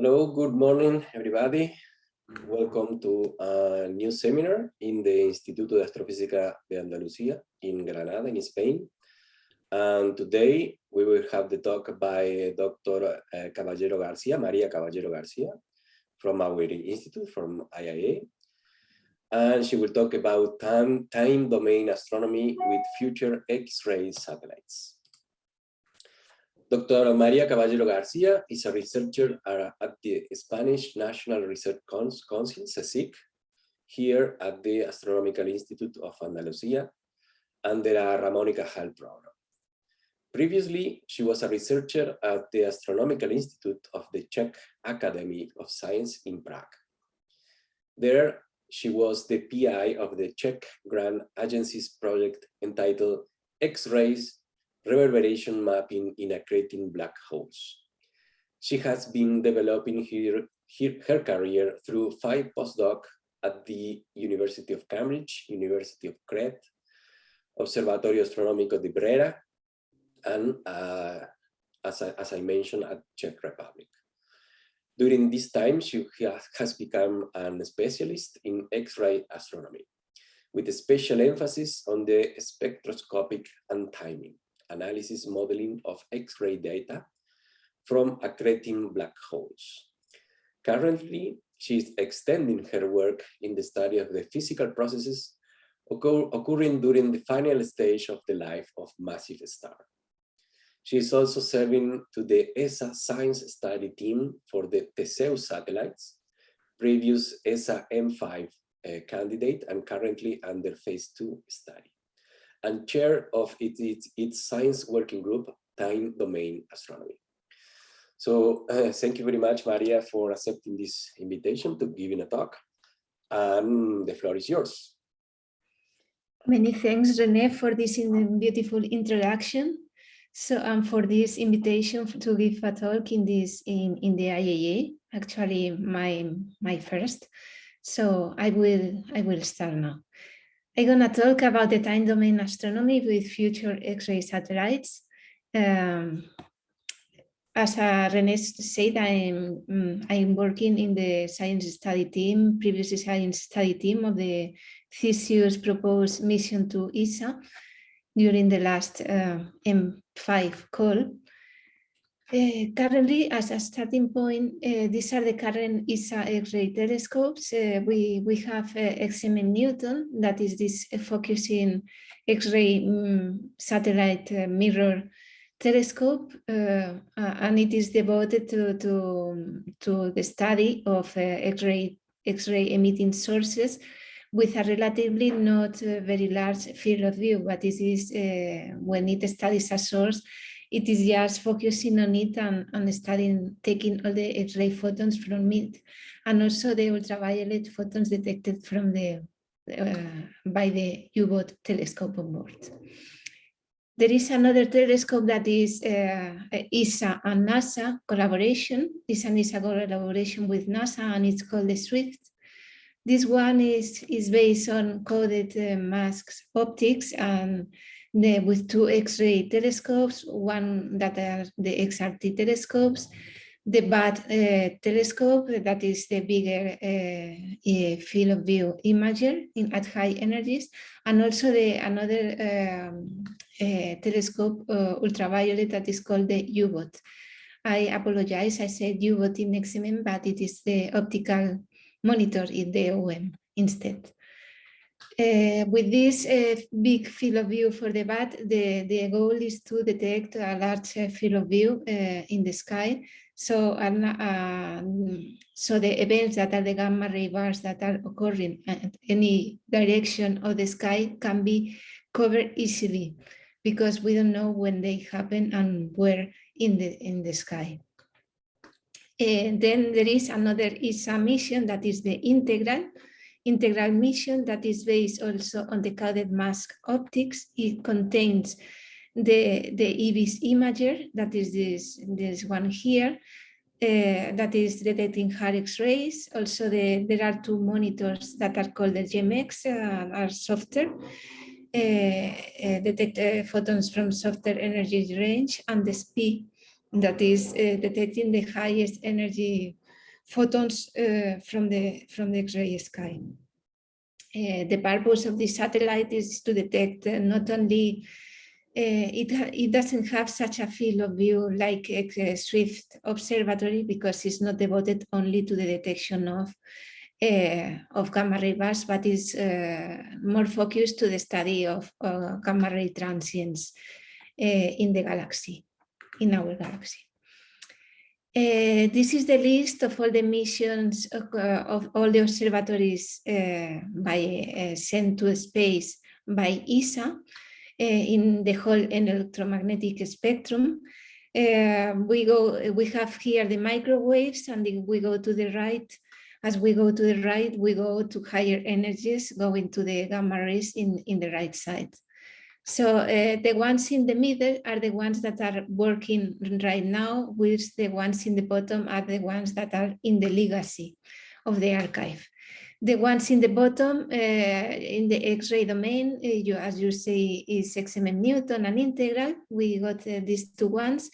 Hello, good morning, everybody. Welcome to a new seminar in the Instituto de Astrofísica de Andalucía in Granada, in Spain. And today we will have the talk by Dr. Uh, Caballero Garcia, Maria Caballero Garcia, from our institute, from IIA. And she will talk about time, time domain astronomy with future X-ray satellites. Dr. Maria Caballero Garcia is a researcher at the Spanish National Research Council, CSIC, here at the Astronomical Institute of Andalusia under a Ramon y Cajal program. Previously, she was a researcher at the Astronomical Institute of the Czech Academy of Science in Prague. There, she was the PI of the Czech Grant Agency's project entitled X-rays reverberation mapping in accreting black holes. She has been developing her, her, her career through five postdoc at the University of Cambridge, University of Crete, Observatorio Astronómico de Brera, and uh, as, I, as I mentioned, at Czech Republic. During this time, she has become a specialist in X-ray astronomy, with a special emphasis on the spectroscopic and timing analysis modeling of X-ray data from accreting black holes. Currently, she is extending her work in the study of the physical processes occur occurring during the final stage of the life of massive star. She is also serving to the ESA science study team for the Theseus satellites, previous ESA M5 uh, candidate and currently under phase two study and chair of its, its, its science working group, Time Domain Astronomy. So uh, thank you very much, Maria, for accepting this invitation to giving a talk. And the floor is yours. Many thanks, Rene, for this beautiful introduction. So um, for this invitation to give a talk in this in, in the IAA, actually my my first. So I will I will start now. I'm going to talk about the time domain astronomy with future X-ray satellites. Um, as uh, said, I'm, um, I'm working in the science study team, previous science study team of the Theseus proposed mission to ESA during the last uh, M5 call. Uh, currently, as a starting point, uh, these are the current ESA X-ray telescopes. Uh, we, we have XMM Newton, that is this focusing X-ray um, satellite mirror telescope, and it is devoted to, to, to the study of X-ray X-ray emitting sources with a relatively not very large field of view, but this is when it studies a source it is just focusing on it and, and studying, taking all the X-ray photons from it, and also the ultraviolet photons detected from the uh, by the UVOT telescope on board. There is another telescope that is uh, ESA and NASA collaboration. This an ESA collaboration with NASA and it's called the SWIFT. This one is, is based on coded uh, masks optics and the, with two X-ray telescopes, one that are the XRT telescopes, the BAT uh, telescope, that is the bigger uh, field of view imager in, at high energies, and also the another um, uh, telescope, uh, ultraviolet, that is called the UVOT. I apologize, I said UVOT in XMM, but it is the optical monitor in the OM instead. Uh, with this uh, big field of view for the bat, the, the goal is to detect a large uh, field of view uh, in the sky. So, uh, so the events that are the gamma ray bars that are occurring at any direction of the sky can be covered easily because we don't know when they happen and where in the in the sky. And then there is another ESA mission that is the integral integral mission that is based also on the coded mask optics. It contains the, the IBIS imager, that is this, this one here, uh, that is detecting hard X-rays. Also, the, there are two monitors that are called the JEM-X, uh, are softer, uh, detect photons from softer energy range, and the SPI, that is detecting the highest energy photons uh, from the from the X-ray sky. Uh, the purpose of this satellite is to detect uh, not only uh, it, it doesn't have such a field of view like a Swift observatory because it's not devoted only to the detection of uh, of gamma ray bursts, but is uh, more focused to the study of uh, gamma ray transients in the galaxy, in our galaxy. Uh, this is the list of all the missions of, uh, of all the observatories uh, by sent to space by ESA in the whole electromagnetic spectrum. we go, we have here the microwaves, and we go to the right as we go to the right, we go to higher energies, going to the gamma rays in, in the right side. So uh, the ones in the middle are the ones that are working right now, whilst the ones in the bottom are the ones that are in the legacy of the archive. The ones in the bottom, uh, in the X-ray domain, uh, you, as you say, is XMM Newton and integral. We got these two ones.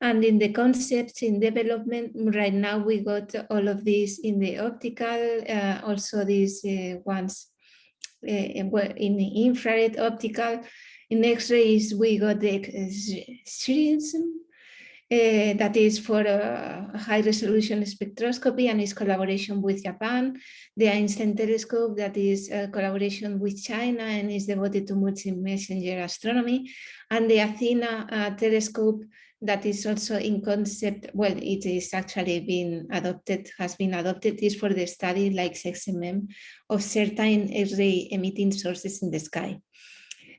And in the concepts in development, right now we got all of these in the optical, also these ones in the infrared optical. In X-rays, we got the XRISM, uh, that is for high resolution spectroscopy and is collaboration with Japan. The Einstein telescope that is a collaboration with China and is devoted to multi-messenger astronomy. And the Athena uh, telescope that is also in concept, well, it is actually being adopted, has been adopted, is for the study like XMM of certain X-ray emitting sources in the sky.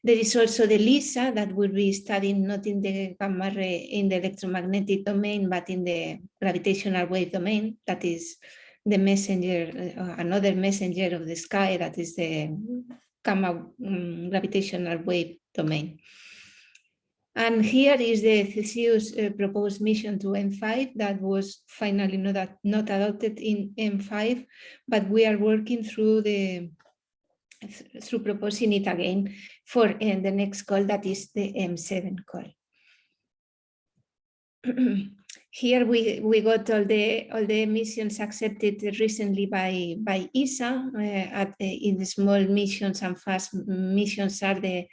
There is also the LISA that will be studying not in the gamma ray, in the electromagnetic domain, but in the gravitational wave domain, that is the messenger, uh, another messenger of the sky, that is the gamma um, gravitational wave domain. And here is the Theseus uh, proposed mission to M5 that was finally not, not adopted in M5, but we are working through the through proposing it again for the next call that is the M7 call. Here we, we got all the all the missions accepted recently by by ESA. Uh, at, uh, in the small missions and fast missions are the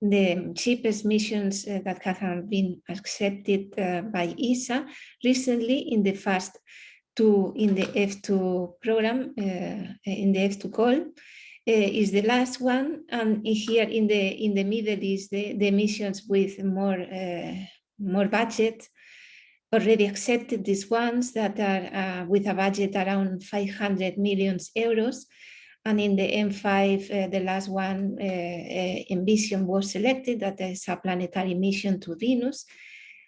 the cheapest missions uh, that have been accepted uh, by ESA recently in the fast two in the F2 program, uh, in the F2 call, is the last one. And here in the in the middle is the, the missions with more, uh, more budget already accepted these ones that are uh, with a budget around 500 million euros and in the M5, uh, the last one, uh, uh, Envision was selected, that is a planetary mission to Venus.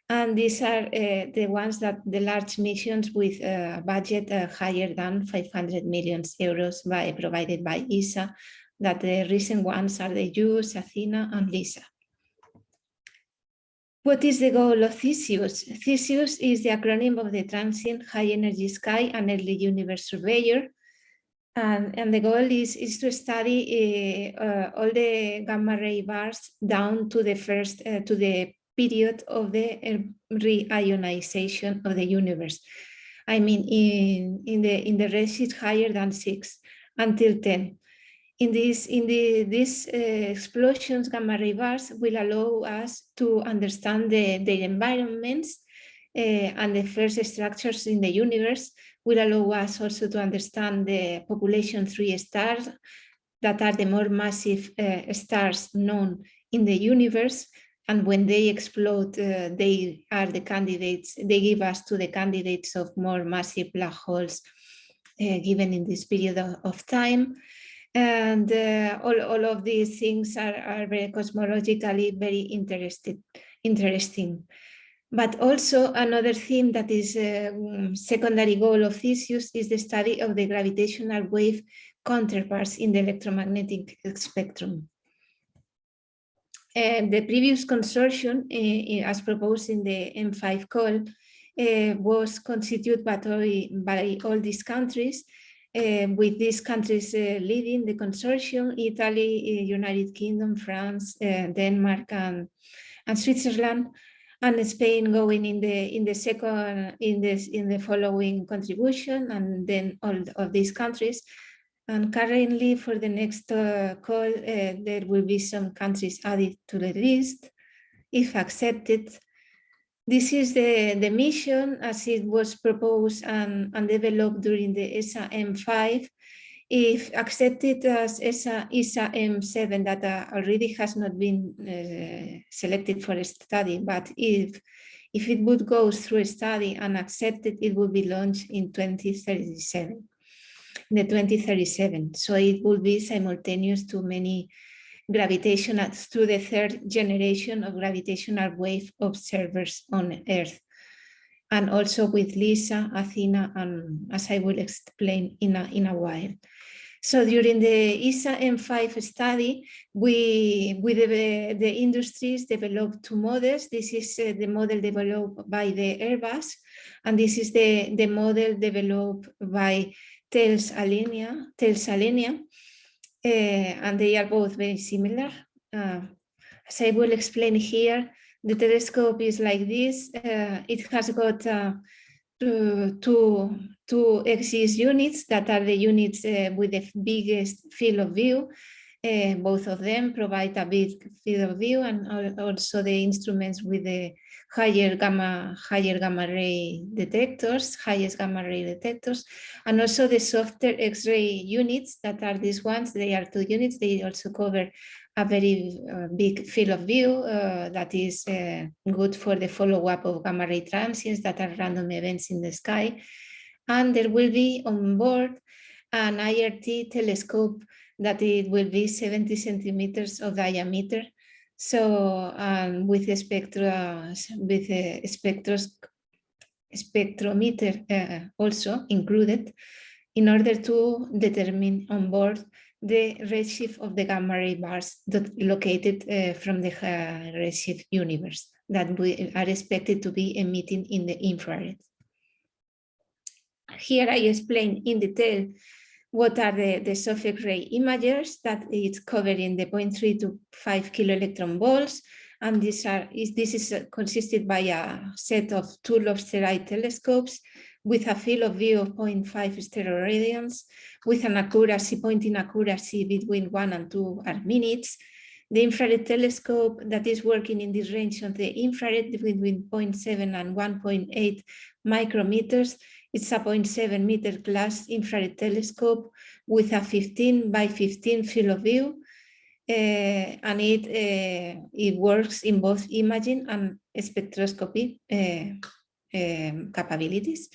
And these are uh, the ones that the large missions with a budget uh, higher than 500 million euros by, provided by ESA, that the recent ones are the JUICE, Athena, and LISA. What is the goal of Theseus? Theseus is the acronym of the Transient High Energy Sky and Early Universe Surveyor, and, and the goal is, is to study uh, uh, all the gamma ray bars down to the first, uh, to the period of the reionization of the universe. I mean, in, in the in the range higher than six until 10. In this, in the, these uh, explosions, gamma ray bars will allow us to understand the, the environments uh, and the first structures in the universe will allow us also to understand the population three stars that are the more massive uh, stars known in the universe. And when they explode, uh, they are the candidates, they give us to the candidates of more massive black holes uh, given in this period of, of time. And uh, all, all of these things are, are very cosmologically very interested, interesting. But also another theme that is a um, secondary goal of Theseus is the study of the gravitational wave counterparts in the electromagnetic spectrum. And the previous consortium, uh, as proposed in the M5 call, uh, was constituted by, by all these countries, with these countries leading the consortium, Italy, United Kingdom, France, Denmark, and, and Switzerland, and Spain going in the in the second in this in the following contribution and then all of these countries and currently for the next uh, call uh, there will be some countries added to the list if accepted. This is the the mission as it was proposed and, and developed during the ESA M5 if accepted as ESA, ESA M7 that uh, already has not been uh, selected for a study, but if, if it would go through a study and accepted, it would be launched in 2037, the 2037. So it will be simultaneous to many gravitational, to the third generation of gravitational wave observers on Earth and also with Lisa, Athena, and as I will explain in a, in a while. So during the ESA M5 study, we, with the, the industries developed two models. This is uh, the model developed by the Airbus, and this is the, the model developed by Thales Alenia, Thales Alenia uh, and they are both very similar. Uh, as I will explain here, the telescope is like this. Uh, it has got uh, two, two, two XGIS units that are the units uh, with the biggest field of view. Uh, both of them provide a big field of view and also the instruments with the higher gamma, higher gamma ray detectors, highest gamma ray detectors, and also the softer X-ray units that are these ones. They are two units. They also cover a very uh, big field of view uh, that is uh, good for the follow-up of gamma ray transients that are random events in the sky. And there will be on board an IRT telescope that it will be 70 centimeters of diameter. So um, with a spectra, with a spectros, spectrometer uh, also included in order to determine on board the redshift of the gamma ray bars that located uh, from the uh, redshift universe that we are expected to be emitting in the infrared. Here I explain in detail what are the, the soft X-ray imagers that it's covering the 0.3 to 5 kilo electron volts. And these are, is, this is uh, consisted by a set of two lobster eye telescopes with a field of view of 0.5 steroradians, with an accuracy, pointing accuracy between one and two minutes. The infrared telescope that is working in this range of the infrared between 0.7 and 1.8 micrometers. It's a 0.7 meter class infrared telescope with a 15 by 15 field of view. Uh, and it, uh, it works in both imaging and spectroscopy uh, um, capabilities.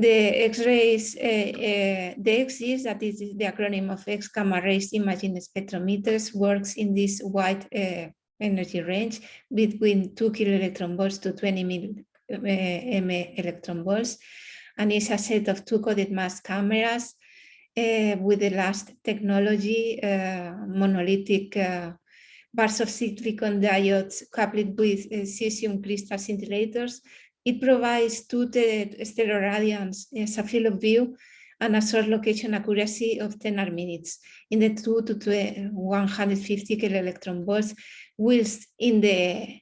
The X-rays, uh, uh, the XGIS, that is the acronym of X gamma rays imaging spectrometers, works in this wide uh, energy range between 2 kilo electron volts to 20 mil, m electron volts, and it's a set of two coded mass cameras with the last technology, monolithic bars of silicon diodes coupled with cesium crystal scintillators it provides two steroradians as a field of view and a source location accuracy of 10 arc minutes in the 2 to 150 kilo electron volts, whilst in the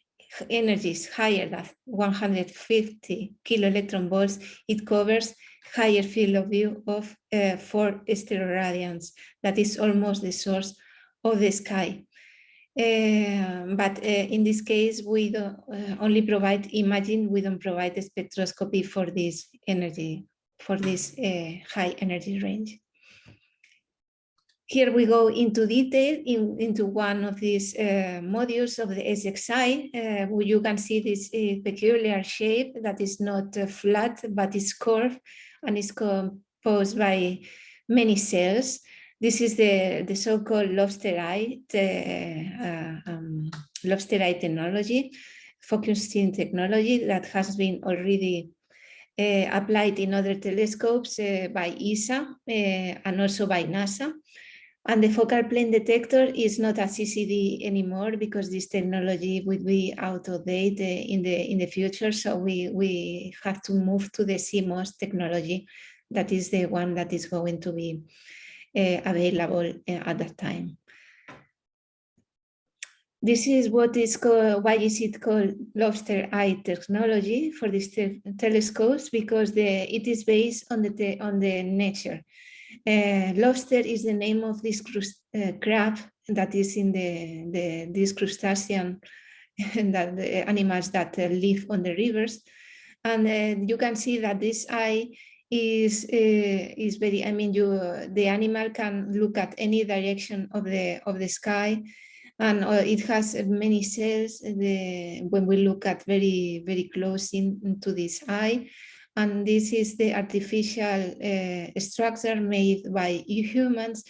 energies higher than 150 kilo electron volts, it covers higher field of view of uh, 4 steroradians. That is almost the source of the sky. Uh, but uh, in this case, we don't, uh, only provide imaging, we don't provide spectroscopy for this energy, for this high energy range. Here we go into detail in, into one of these uh, modules of the SXI, uh, where you can see this uh, peculiar shape that is not flat, but is curved and is composed by many cells. This is the, the so-called lobster eye, uh, um, lobster eye technology, focusing technology that has been already uh, applied in other telescopes uh, by ESA uh, and also by NASA. And the focal plane detector is not a CCD anymore because this technology would be out of date uh, in the in the future. So we we have to move to the CMOS technology. That is the one that is going to be available uh, at that time. this is what is called, why is it called lobster eye technology for these te telescopes? Because the, it is based on the, on the nature. Uh, lobster is the name of this uh, crab that is in the, the this crustacean that the animals that uh, live on the rivers. And you can see that this eye is uh, is very, I mean, you the animal can look at any direction of the of the sky and uh, it has many cells the, when we look at very, very close in, into this eye. And this is the artificial uh, structure made by humans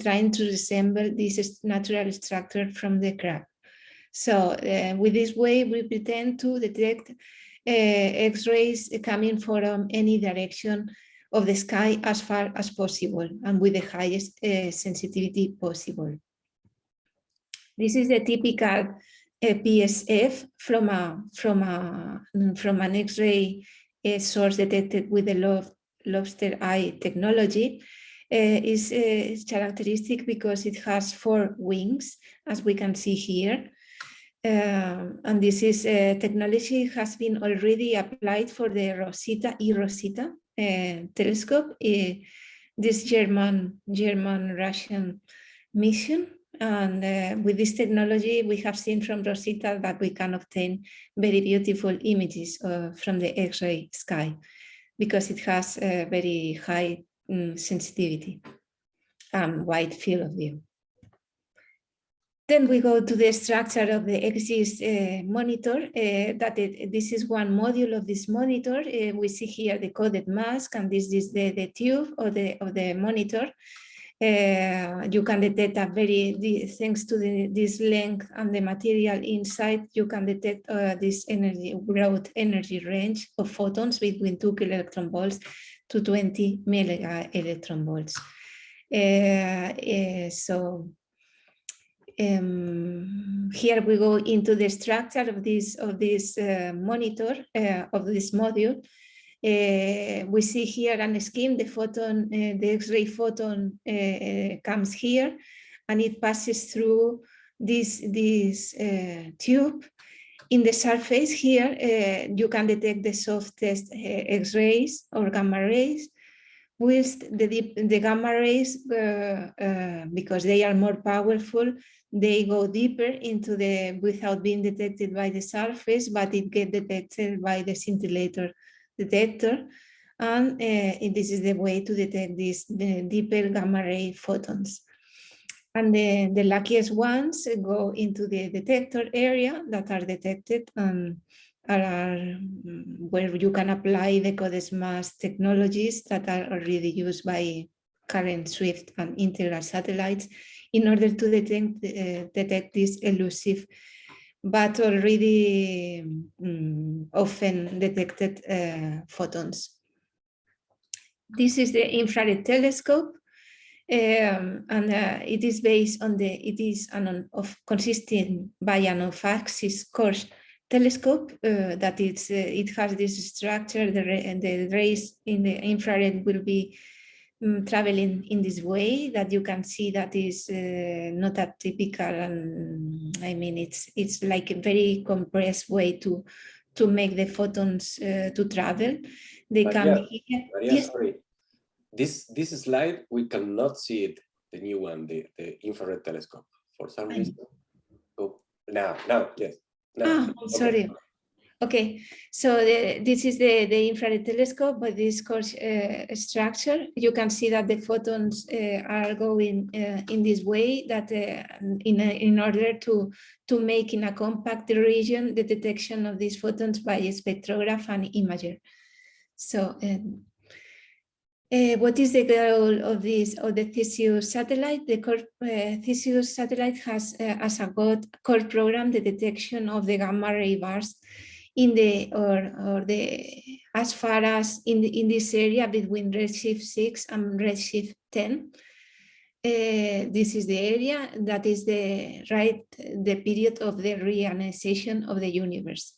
trying to resemble this natural structure from the crab. So uh, with this way, we pretend to detect uh, X-rays coming from any direction of the sky as far as possible and with the highest uh, sensitivity possible. This is the typical uh, PSF from a from a from an X-ray uh, source detected with the lob lobster eye technology. Uh, is, is characteristic because it has four wings, as we can see here. Um, and this is uh, technology has been already applied for the Rosita e Rosita uh, telescope, uh, this German German Russian mission and uh, with this technology, we have seen from Rosita that we can obtain very beautiful images uh, from the X-ray sky because it has a very high um, sensitivity and wide field of view. Then we go to the structure of the XGIS uh, monitor. Uh, that it, this is one module of this monitor. Uh, we see here the coded mask, and this is the, the tube of the of the monitor. Uh, you can detect a very, thanks to the, this length and the material inside, you can detect uh, this energy, broad energy range of photons between two kilo electron volts to 20 mega electron volts. Uh, so um, here we go into the structure of this of this uh, monitor uh, of this module. Uh, we see here an scheme, the photon, uh, the X-ray photon uh, comes here and it passes through this, this tube. In the surface here, you can detect the softest X-rays or gamma rays, whilst the, deep, the gamma rays, uh, uh, because they are more powerful, they go deeper into the, without being detected by the surface, but it get detected by the scintillator detector. And uh, this is the way to detect these the deeper gamma ray photons. And the, the luckiest ones go into the detector area that are detected and are mm, where you can apply the CODES technologies that are already used by current Swift and integral satellites in order to detect, uh, detect these elusive but already um, often detected uh, photons. This is the infrared telescope, um, and uh, it is based on the, it is an of consisting by an off-axis Korsch telescope uh, that it's, uh, it has this structure, the, the rays in the infrared will be um, traveling in this way that you can see that is uh, not a typical and I mean it's it's like a very compressed way to to make the photons uh, to travel they come here. Maria, yes. sorry this this slide we cannot see it the new one the, the infrared telescope for some reason oh now now yes now. Ah, okay. sorry Okay, so the, this is the, the infrared telescope with this Korsch uh, structure. You can see that the photons uh, are going uh, in this way that uh, in, a, in order to, to make in a compact region the detection of these photons by a spectrograph and imager. So um, uh, what is the goal of this of the Theseus satellite? The core, uh, Theseus satellite has uh, as a core program the detection of the gamma ray burst in the or or the as far as in the in this area between redshift 6 and redshift 10 uh, this is the area that is the right the period of the reionization of the universe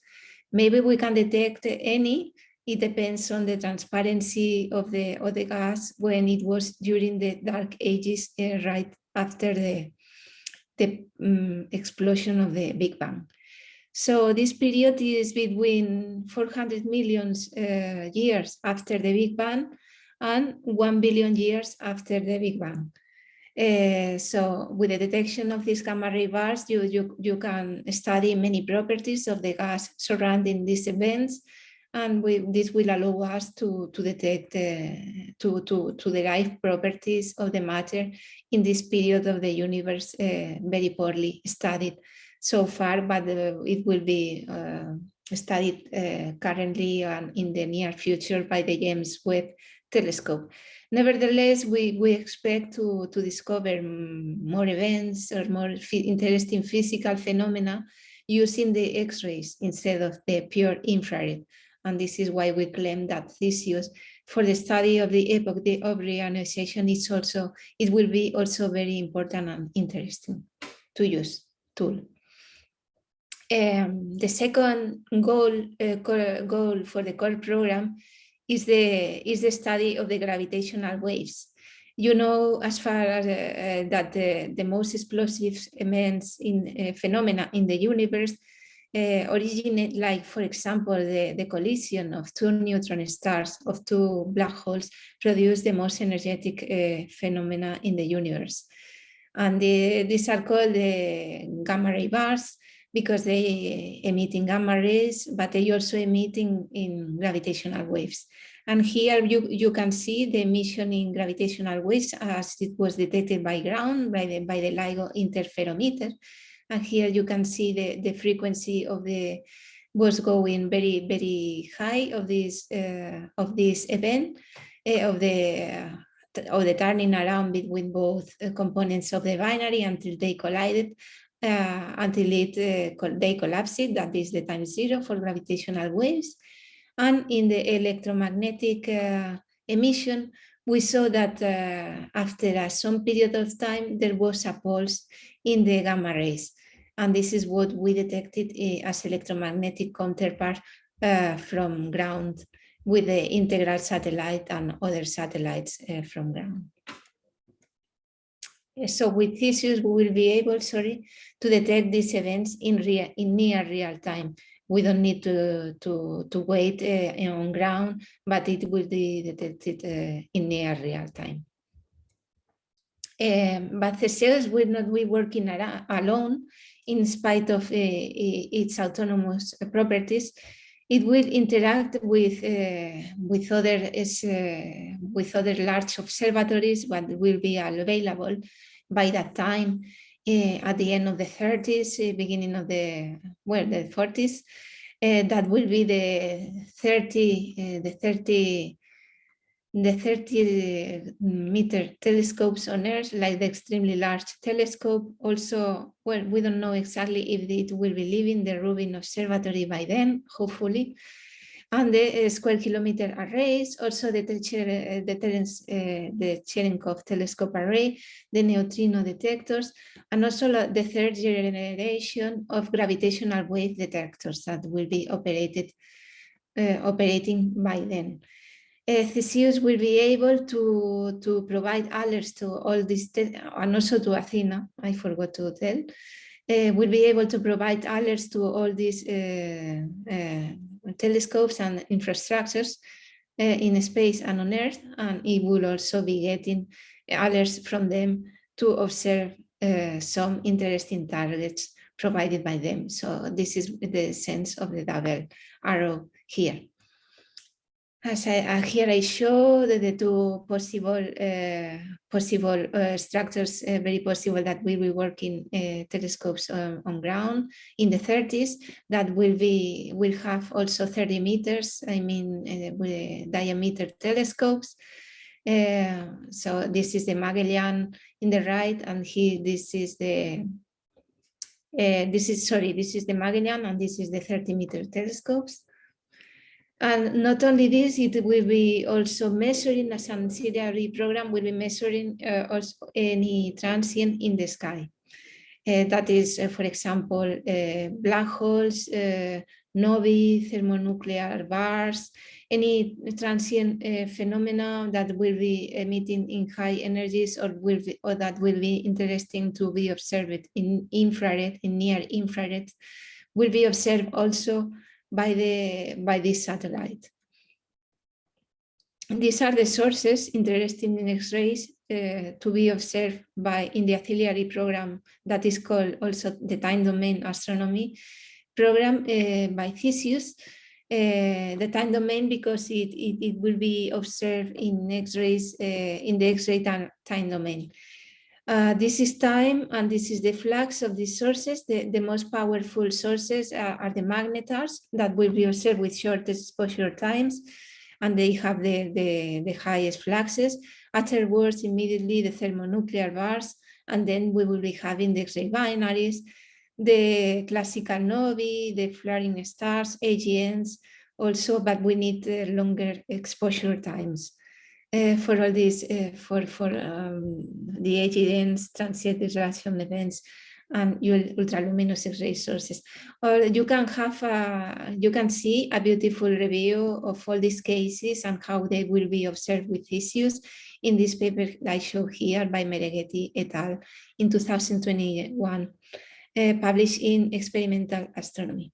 maybe we can detect any it depends on the transparency of the of the gas when it was during the dark ages uh, right after the the um, explosion of the Big Bang. So this period is between 400 million uh, years after the Big Bang and 1 billion years after the Big Bang. Uh, so with the detection of these gamma ray bars, you, you, you can study many properties of the gas surrounding these events. And we, this will allow us to, to detect, uh, to, to, to derive properties of the matter in this period of the universe uh, very poorly studied so far, but uh, it will be uh, studied uh, currently and in the near future by the James Webb telescope. Nevertheless, we, we expect to, to discover more events or more interesting physical phenomena using the X-rays instead of the pure infrared. And this is why we claim that Theseus, for the study of the epoch of reionization, is also, it will be also very important and interesting to use tool. Um, the second goal, uh, goal for the core program is the, is the study of the gravitational waves. You know, as far as uh, that the, the most explosive events in uh, phenomena in the universe uh, originate, like, for example, the, the collision of two neutron stars, of two black holes, produce the most energetic uh, phenomena in the universe. And the, these are called the gamma ray bars, because they emit in gamma rays, but they also emit in, in gravitational waves. And here you, you can see the emission in gravitational waves as it was detected by ground by the, by the LIGO interferometer. And here you can see the, the frequency of the was going very, very high of this, uh, of this event, uh, of the uh, of the turning around between both uh, components of the binary until they collided uh, until it, they collapsed. that is the time zero for gravitational waves. And in the electromagnetic emission, we saw that uh, after uh, some period of time, there was a pulse in the gamma rays. And this is what we detected uh, as electromagnetic counterpart from ground with the integral satellite and other satellites from ground. So with Theseus, we will be able, sorry, to detect these events in, real, in near real time. We don't need to, to, to wait uh, on ground, but it will be detected uh, in near real time. Um, but Theseus will not be working alone in spite of uh, its autonomous properties. It will interact with uh, with other uh, with other large observatories what will be available by that time uh, at the end of the 30s, uh, beginning of the, well, the 40s, uh, that will be the 30, the 30, the 30 meter telescopes on Earth, like the extremely large telescope. Also, well, we don't know exactly if it will be leaving the Rubin Observatory by then, hopefully and the uh, square kilometer arrays, also the, uh, the, Cherenkov telescope array, the neutrino detectors, and also the third generation of gravitational wave detectors that will be operated uh, operating by then. Uh, Theseus will be able to, to provide alerts to all these, and also to Athena, I forgot to tell, uh, will be able to provide alerts to all these uh, telescopes and infrastructures uh, in space and on Earth, and it will also be getting alerts from them to observe uh, some interesting targets provided by them. So this is the sense of the double arrow here. As I, uh, here I show the, the two possible uh, possible uh, structures, uh, very possible that we will work in telescopes on, ground in the 30s that will be will have also 30 meters. I mean, with diameter telescopes. so this is the Magellan in the right, and here this is the this is sorry, this is the Magellan, and this is the 30 meter telescopes. And not only this, it will be also measuring, as an ancillary program will be measuring uh, also any transient in the sky. Uh, that is, uh, for example, uh, black holes, uh, novae, thermonuclear bars, any transient uh, phenomena that will be emitting in high energies or will be, or that will be interesting to be observed in infrared, in near infrared, will be observed also by the by this satellite. These are the sources interested in X-rays uh, to be observed by in the auxiliary program that is called also the time domain astronomy program uh, by Theseus. Uh, the time domain because it, it, it will be observed in X-rays uh, in the X-ray time, time domain. Uh, this is time and this is the flux of these sources. The, the most powerful sources are, are the magnetars that will be observed with shortest exposure times and they have the, the, the highest fluxes. Afterwards, immediately the thermonuclear bars, and then we will be having the X-ray binaries, the classical novae, the flaring stars, AGNs also, but we need uh, longer exposure times. Uh, for all these, uh, for, for um, the AGNs, transient disruption events, and ultraluminous X-ray sources. Or you can have, a, you can see a beautiful review of all these cases and how they will be observed with issues in this paper that I show here by Mereghetti et al. in 2021, uh, published in Experimental Astronomy.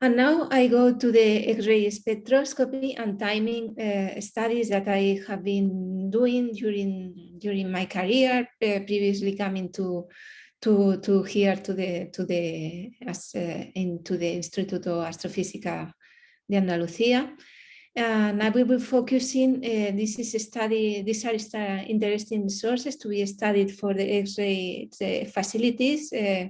And now I go to the X-ray spectroscopy and timing uh, studies that I have been doing during during my career, uh, previously coming to to to here to the to the as uh, into the Instituto Astrofísica de Andalucía. And I will be focusing, uh, this is a study, these are interesting sources to be studied for the X-ray facilities uh,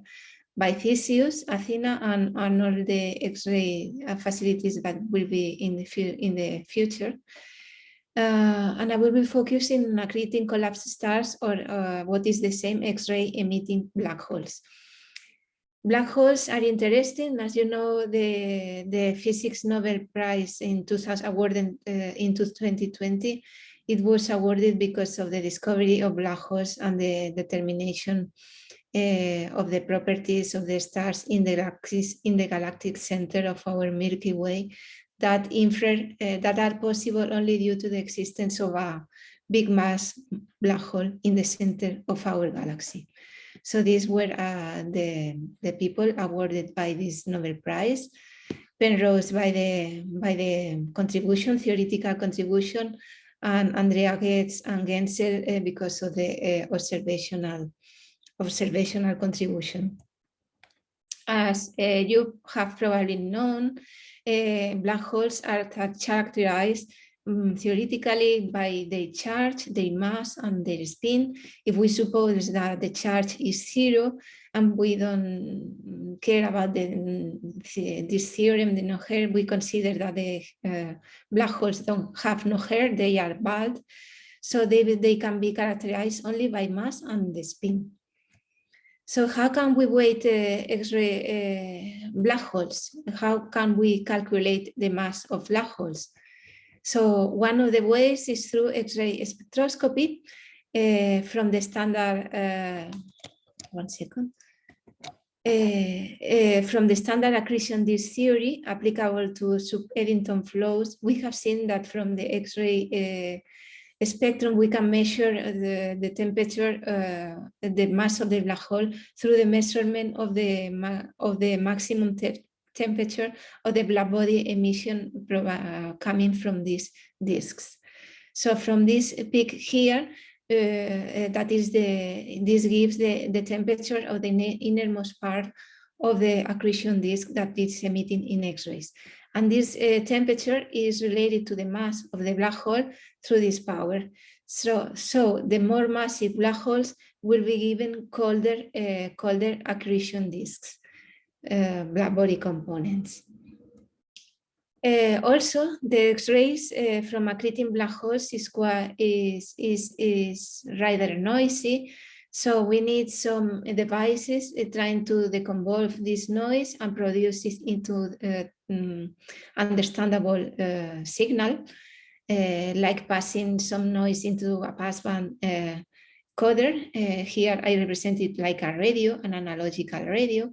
by Theseus, Athena, and, and all the X-ray uh, facilities that will be in the, in the future. Uh, and I will be focusing on accreting collapsed stars or uh, what is the same X-ray emitting black holes. Black holes are interesting, as you know, the, the Physics Nobel Prize in 2000 awarded uh, in 2020, it was awarded because of the discovery of black holes and the determination uh, of the properties of the stars in the galaxies in the galactic center of our Milky Way that infer uh, that are possible only due to the existence of a big mass black hole in the center of our galaxy. So these were uh, the, the people awarded by this Nobel Prize. Penrose by the by the contribution, theoretical contribution, and Andrea Ghez and Genzel uh, because of the uh, observational observational contribution. As uh, you have probably known, uh, black holes are characterized um, theoretically by their charge, their mass, and their spin. If we suppose that the charge is zero and we don't care about the, this theorem, the no hair, we consider that the uh, black holes don't have no hair, they are bald. So they, they can be characterized only by mass and the spin. So how can we weight uh, X-ray uh, black holes? How can we calculate the mass of black holes? So one of the ways is through X-ray spectroscopy uh, from the standard, uh, one second, uh, uh, from the standard accretion disk theory applicable to sub-Eddington flows, we have seen that from the X-ray spectrum, we can measure the, the temperature, uh, the mass of the black hole through the measurement of the, of the maximum te temperature of the black body emission uh, coming from these disks. So from this peak here, uh, uh, that is the, this gives the, the temperature of the innermost part of the accretion disk that is emitting in X-rays. And this uh, temperature is related to the mass of the black hole through this power. So, so the more massive black holes will be given colder, uh, colder accretion disks, uh, black body components. Uh, also, the X-rays uh, from accreting black holes is, quite, is, is, is rather noisy so we need some devices uh, trying to deconvolve this noise and produce it into uh, um, understandable uh, signal, uh, like passing some noise into a passband uh, coder. Uh, here I represent it like a radio, an analogical radio.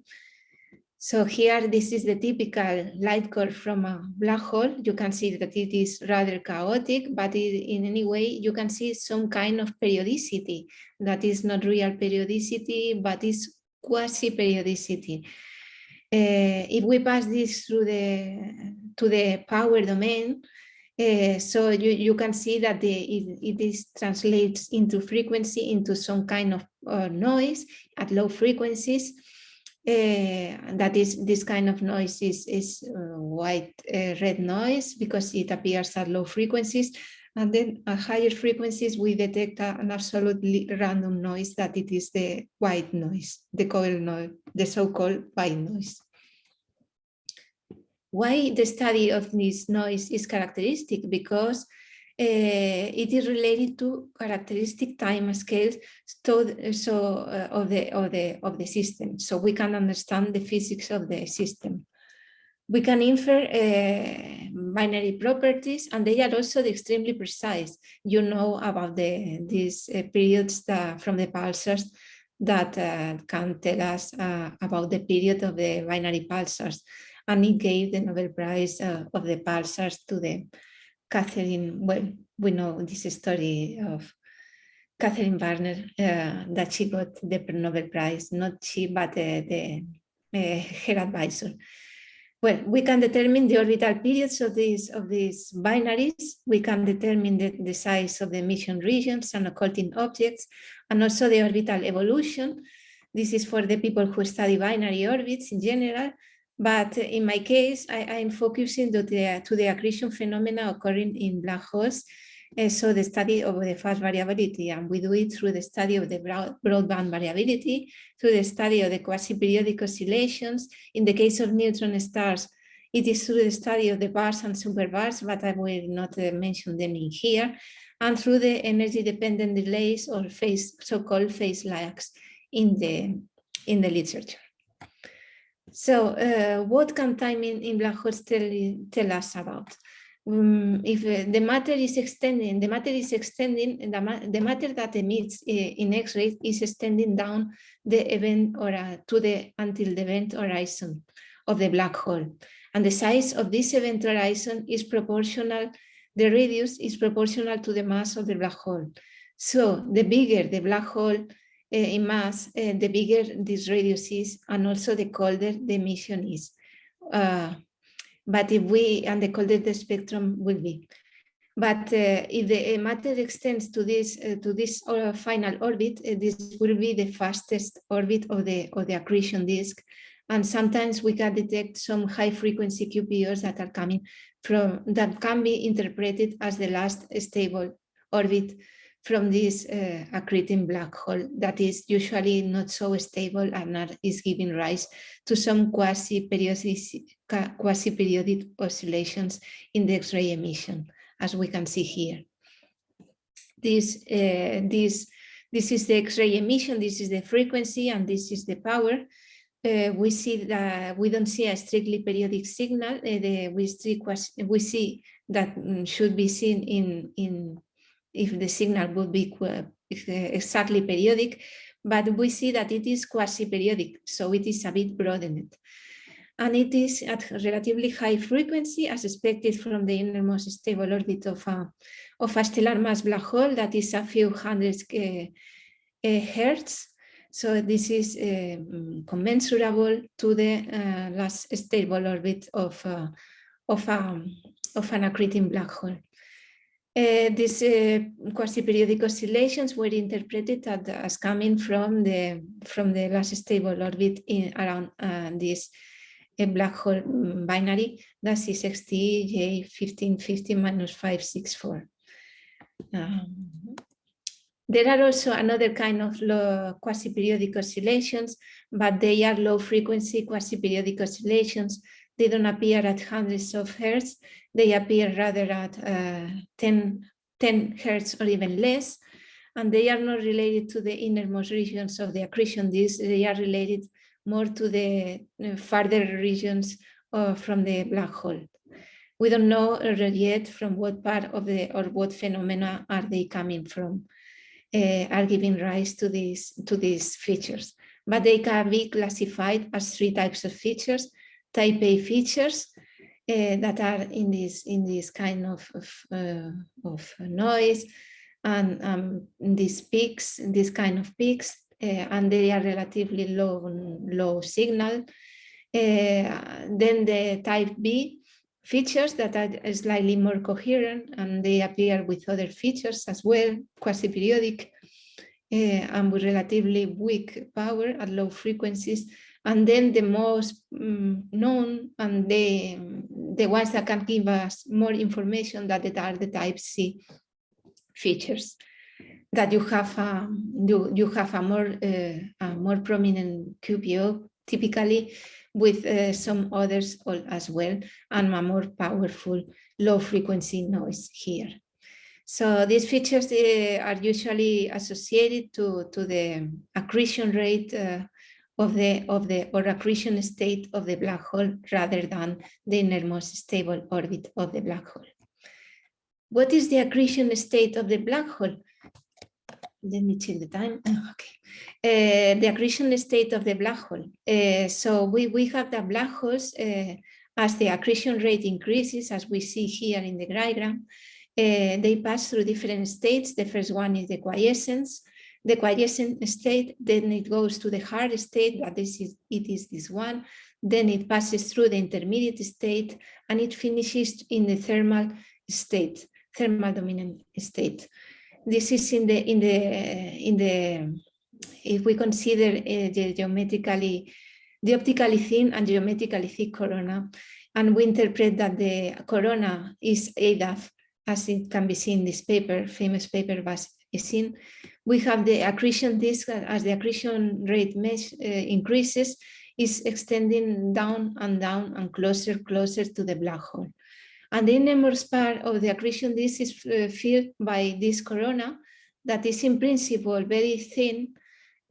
So here, this is the typical light curve from a black hole. You can see that it is rather chaotic, but it, in any way, you can see some kind of periodicity that is not real periodicity, but is quasi-periodicity. Uh, if we pass this through the to the power domain, uh, so you, you can see that the, it, it is translates into frequency into some kind of uh, noise at low frequencies. Uh, that is this kind of noise is, is uh, white uh, red noise because it appears at low frequencies. And then at higher frequencies, we detect an absolutely random noise that it is the white noise, the coil noise, the so-called white noise. Why the study of this noise is characteristic? Because it is related to characteristic time scales so, uh, of the of the of the system. So we can understand the physics of the system. We can infer uh, binary properties and they are also extremely precise. You know about the these periods that, from the pulsars that uh, can tell us uh, about the period of the binary pulsars. And he gave the Nobel Prize uh, of the pulsars to the Catherine, well, we know this story of Catherine Barnard, uh, that she got the Nobel Prize, not she, but uh, the, uh, her advisor. Well, we can determine the orbital periods of these of these binaries. We can determine the, the size of the emission regions and occulting objects, and also the orbital evolution. This is for the people who study binary orbits in general. But in my case, I, am focusing to the, to the accretion phenomena occurring in black holes. Uh, so the study of the fast variability, and we do it through the study of the broad, broadband variability, through the study of the quasi-periodic oscillations. In the case of neutron stars, it is through the study of the bars and superbursts, but I will not uh, mention them in here, and through the energy-dependent delays or phase, so-called phase lags in the, in the literature. So uh, what can timing in black holes tell, tell us about? Um, if uh, the matter is extending, the matter is extending, the, ma the matter that emits uh, in X-rays is extending down the event or uh, to the until the event horizon of the black hole. And the size of this event horizon is proportional, the radius is proportional to the mass of the black hole. So the bigger the black hole, in eh, mass, eh, the bigger this radius is and also the colder the emission is. Uh, but if we, and the colder the spectrum will be. But uh, if the matter extends to this to this uh, final orbit, this will be the fastest orbit of the of the accretion disk. And sometimes we can detect some high frequency QPOs that are coming from that can be interpreted as the last stable orbit from this uh, accreting black hole that is usually not so stable and is giving rise to some quasi-periodic quasi oscillations in the X-ray emission, as we can see here. This, uh, this, this is the X-ray emission, this is the frequency, and this is the power. Uh, we see that we don't see a strictly periodic signal. Uh, the, we, see, we see that mm, should be seen in, in if the signal would be exactly periodic, but we see that it is quasi-periodic, so it is a bit broadened. And it is at relatively high frequency as expected from the innermost stable orbit of a, of a stellar mass black hole that is a few hundred uh, uh, hertz. So this is uh, commensurable to the uh, last stable orbit of, uh, of, um, of an accreting black hole. Uh, these uh, quasi-periodic oscillations were interpreted as, coming from the from the last stable orbit in around uh, this uh, black hole binary that is XT J1550 minus 564. Um, there are also another kind of quasi-periodic oscillations, but they are low frequency quasi-periodic oscillations they don't appear at hundreds of hertz. They appear rather at uh, 10, 10 hertz or even less. And they are not related to the innermost regions of the accretion disk. They are related more to the uh, farther regions uh, from the black hole. We don't know yet from what part of the or what phenomena are they coming from, uh, are giving rise to these to these features. but they can be classified as three types of features. Type A features uh, that are in this in this kind of of, uh, of noise and um, these peaks, this kind of peaks, uh, and they are relatively low low signal. Uh, then the type B features that are slightly more coherent and they appear with other features as well, quasi-periodic uh, and with relatively weak power at low frequencies. And then the most um, known and the, the ones that can give us more information that are the type C features that you have a, you, you have a more uh, a more prominent QPO typically with uh, some others as well and a more powerful low frequency noise here. So these features uh, are usually associated to, to the accretion rate uh, of the of the or accretion state of the black hole rather than the innermost stable orbit of the black hole. What is the accretion state of the black hole? Let me check the time. Okay. Uh, the accretion state of the black hole. Uh, so we, we have the black holes uh, as the accretion rate increases, as we see here in the diagram. they pass through different states. The first one is the quiescence. The quiescent state, then it goes to the hard state, but this is it is this one. Then it passes through the intermediate state, and it finishes in the thermal state, thermal dominant state. This is in the in the in the if we consider uh, the geometrically, the optically thin and geometrically thick corona, and we interpret that the corona is ADAF, as it can be seen in this paper, famous paper by Esin, we have the accretion disk as the accretion rate mesh, uh, increases, is extending down and down and closer, closer to the black hole. And the innermost part of the accretion disk is uh, filled by this corona that is in principle very thin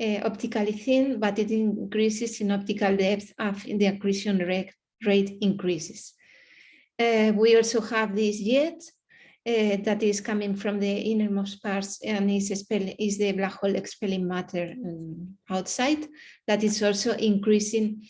uh, optically thin, but it increases in optical depth as the accretion rate, rate increases. Uh, we also have this jet uh, that is coming from the innermost parts and is, is the black hole expelling matter um, outside that is also increasing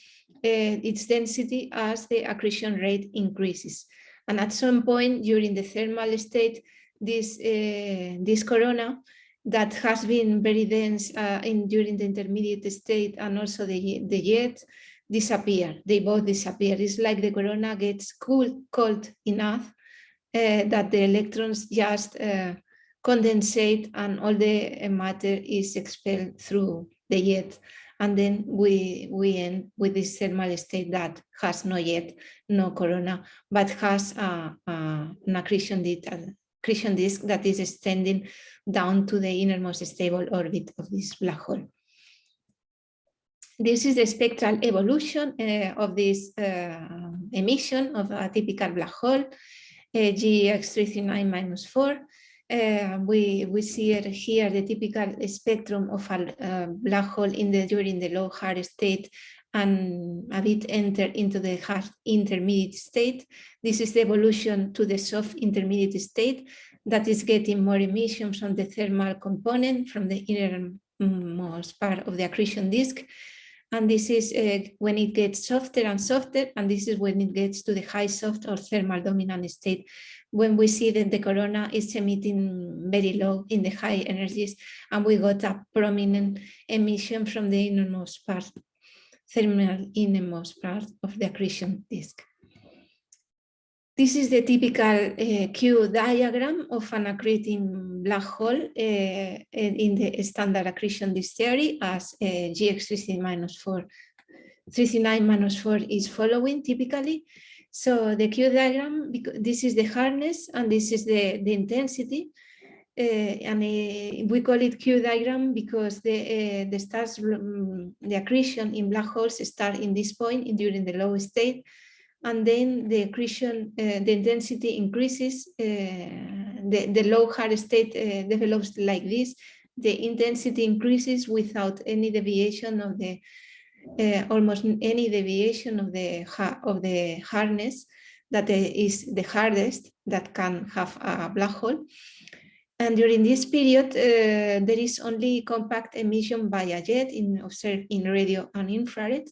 uh, its density as the accretion rate increases. And at some point during the thermal state, this, uh, this corona that has been very dense uh, in during the intermediate state and also the, the jet disappear. They both disappear. It's like the corona gets cool, cold enough that the electrons just uh, condensate and all the matter is expelled through the jet. And then we, we end with this thermal state that has no yet, no corona, but has a, a, an accretion, accretion disk that is extending down to the innermost stable orbit of this black hole. This is the spectral evolution uh, of this uh, emission of a typical black hole, uh, GX339 minus 4. Uh, we, we see it here the typical spectrum of a uh, black hole in the during the low hard state and a bit enter into the hard intermediate state. This is the evolution to the soft intermediate state that is getting more emissions from the thermal component from the innermost part of the accretion disk. And this is uh, when it gets softer and softer, and this is when it gets to the high soft or thermal dominant state, when we see that the corona is emitting very low in the high energies, and we got a prominent emission from the innermost part, thermal innermost part of the accretion disk. This is the typical uh, Q diagram of an accreting black hole uh, in the standard accretion disk theory as uh, GX3 minus 4, 39 minus 4 is following typically. So the Q diagram, this is the hardness and this is the, the intensity. Uh, and uh, we call it Q diagram because the uh, the stars um, the accretion in black holes start in this point in, during the low state and then the accretion, uh, the intensity increases, uh, the, the low hard state uh, develops like this, the intensity increases without any deviation of the, uh, almost any deviation of the, of the hardness that is the hardest that can have a black hole. And during this period, uh, there is only compact emission by a jet in observed in radio and infrared.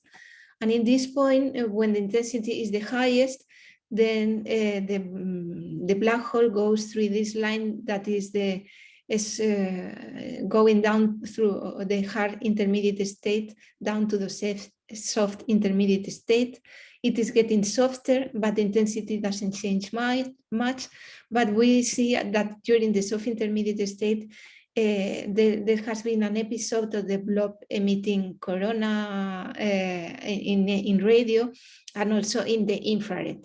And in this point, uh, when the intensity is the highest, then uh, the, mm, the black hole goes through this line that is the is uh, going down through the hard intermediate state down to the safe, soft intermediate state. It is getting softer, but the intensity doesn't change much. But we see that during the soft intermediate state, uh, there, there, has been an episode of the blob emitting corona uh, in, in radio and also in the infrared.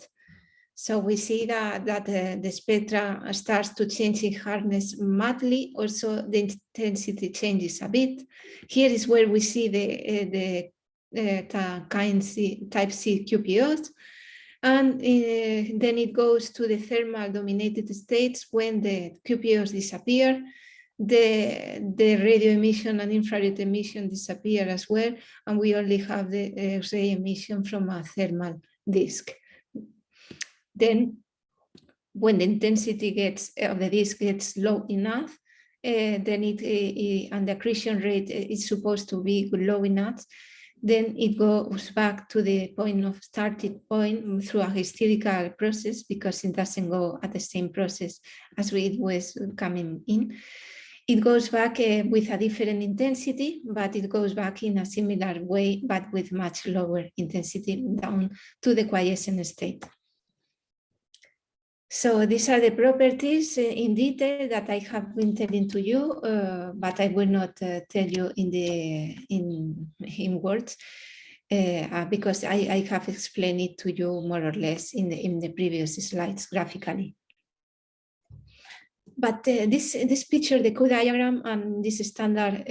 So we see that, that uh, the spectra starts to change in hardness madly. Also, the intensity changes a bit. Here is where we see the, the kind C, type C QPOs. And then it goes to the thermal dominated states when the QPOs disappear. The, the radio emission and infrared emission disappear as well. And we only have the X-ray emission from a thermal disk. Then when the intensity gets of the disk gets low enough, uh, then it, uh, and the accretion rate is supposed to be low enough, then it goes back to the point of starting point through a hysterical process because it doesn't go at the same process as it was coming in. It goes back uh, with a different intensity, but it goes back in a similar way, but with much lower intensity down to the quiescent state. So these are the properties uh, in detail that I have been telling to you, uh, but I will not uh, tell you in the in in words uh, uh, because I, I have explained it to you more or less in the in the previous slides graphically. But uh, this this picture, the Q diagram, and this standard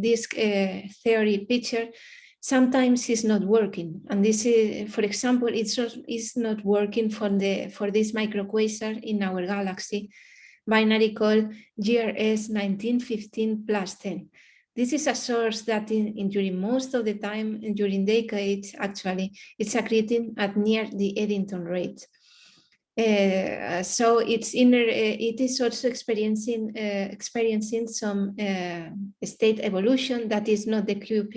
disk theory picture sometimes is not working. And this is, for example, it's, it's not working for, the, for this microquasar in our galaxy binary called GRS 1915 plus 10. This is a source that in, in, during most of the time, during decades, actually, it's accreting at near the Eddington rate. Uh, so it's inner, uh, it is also experiencing uh, experiencing some uh, state evolution that is not the Q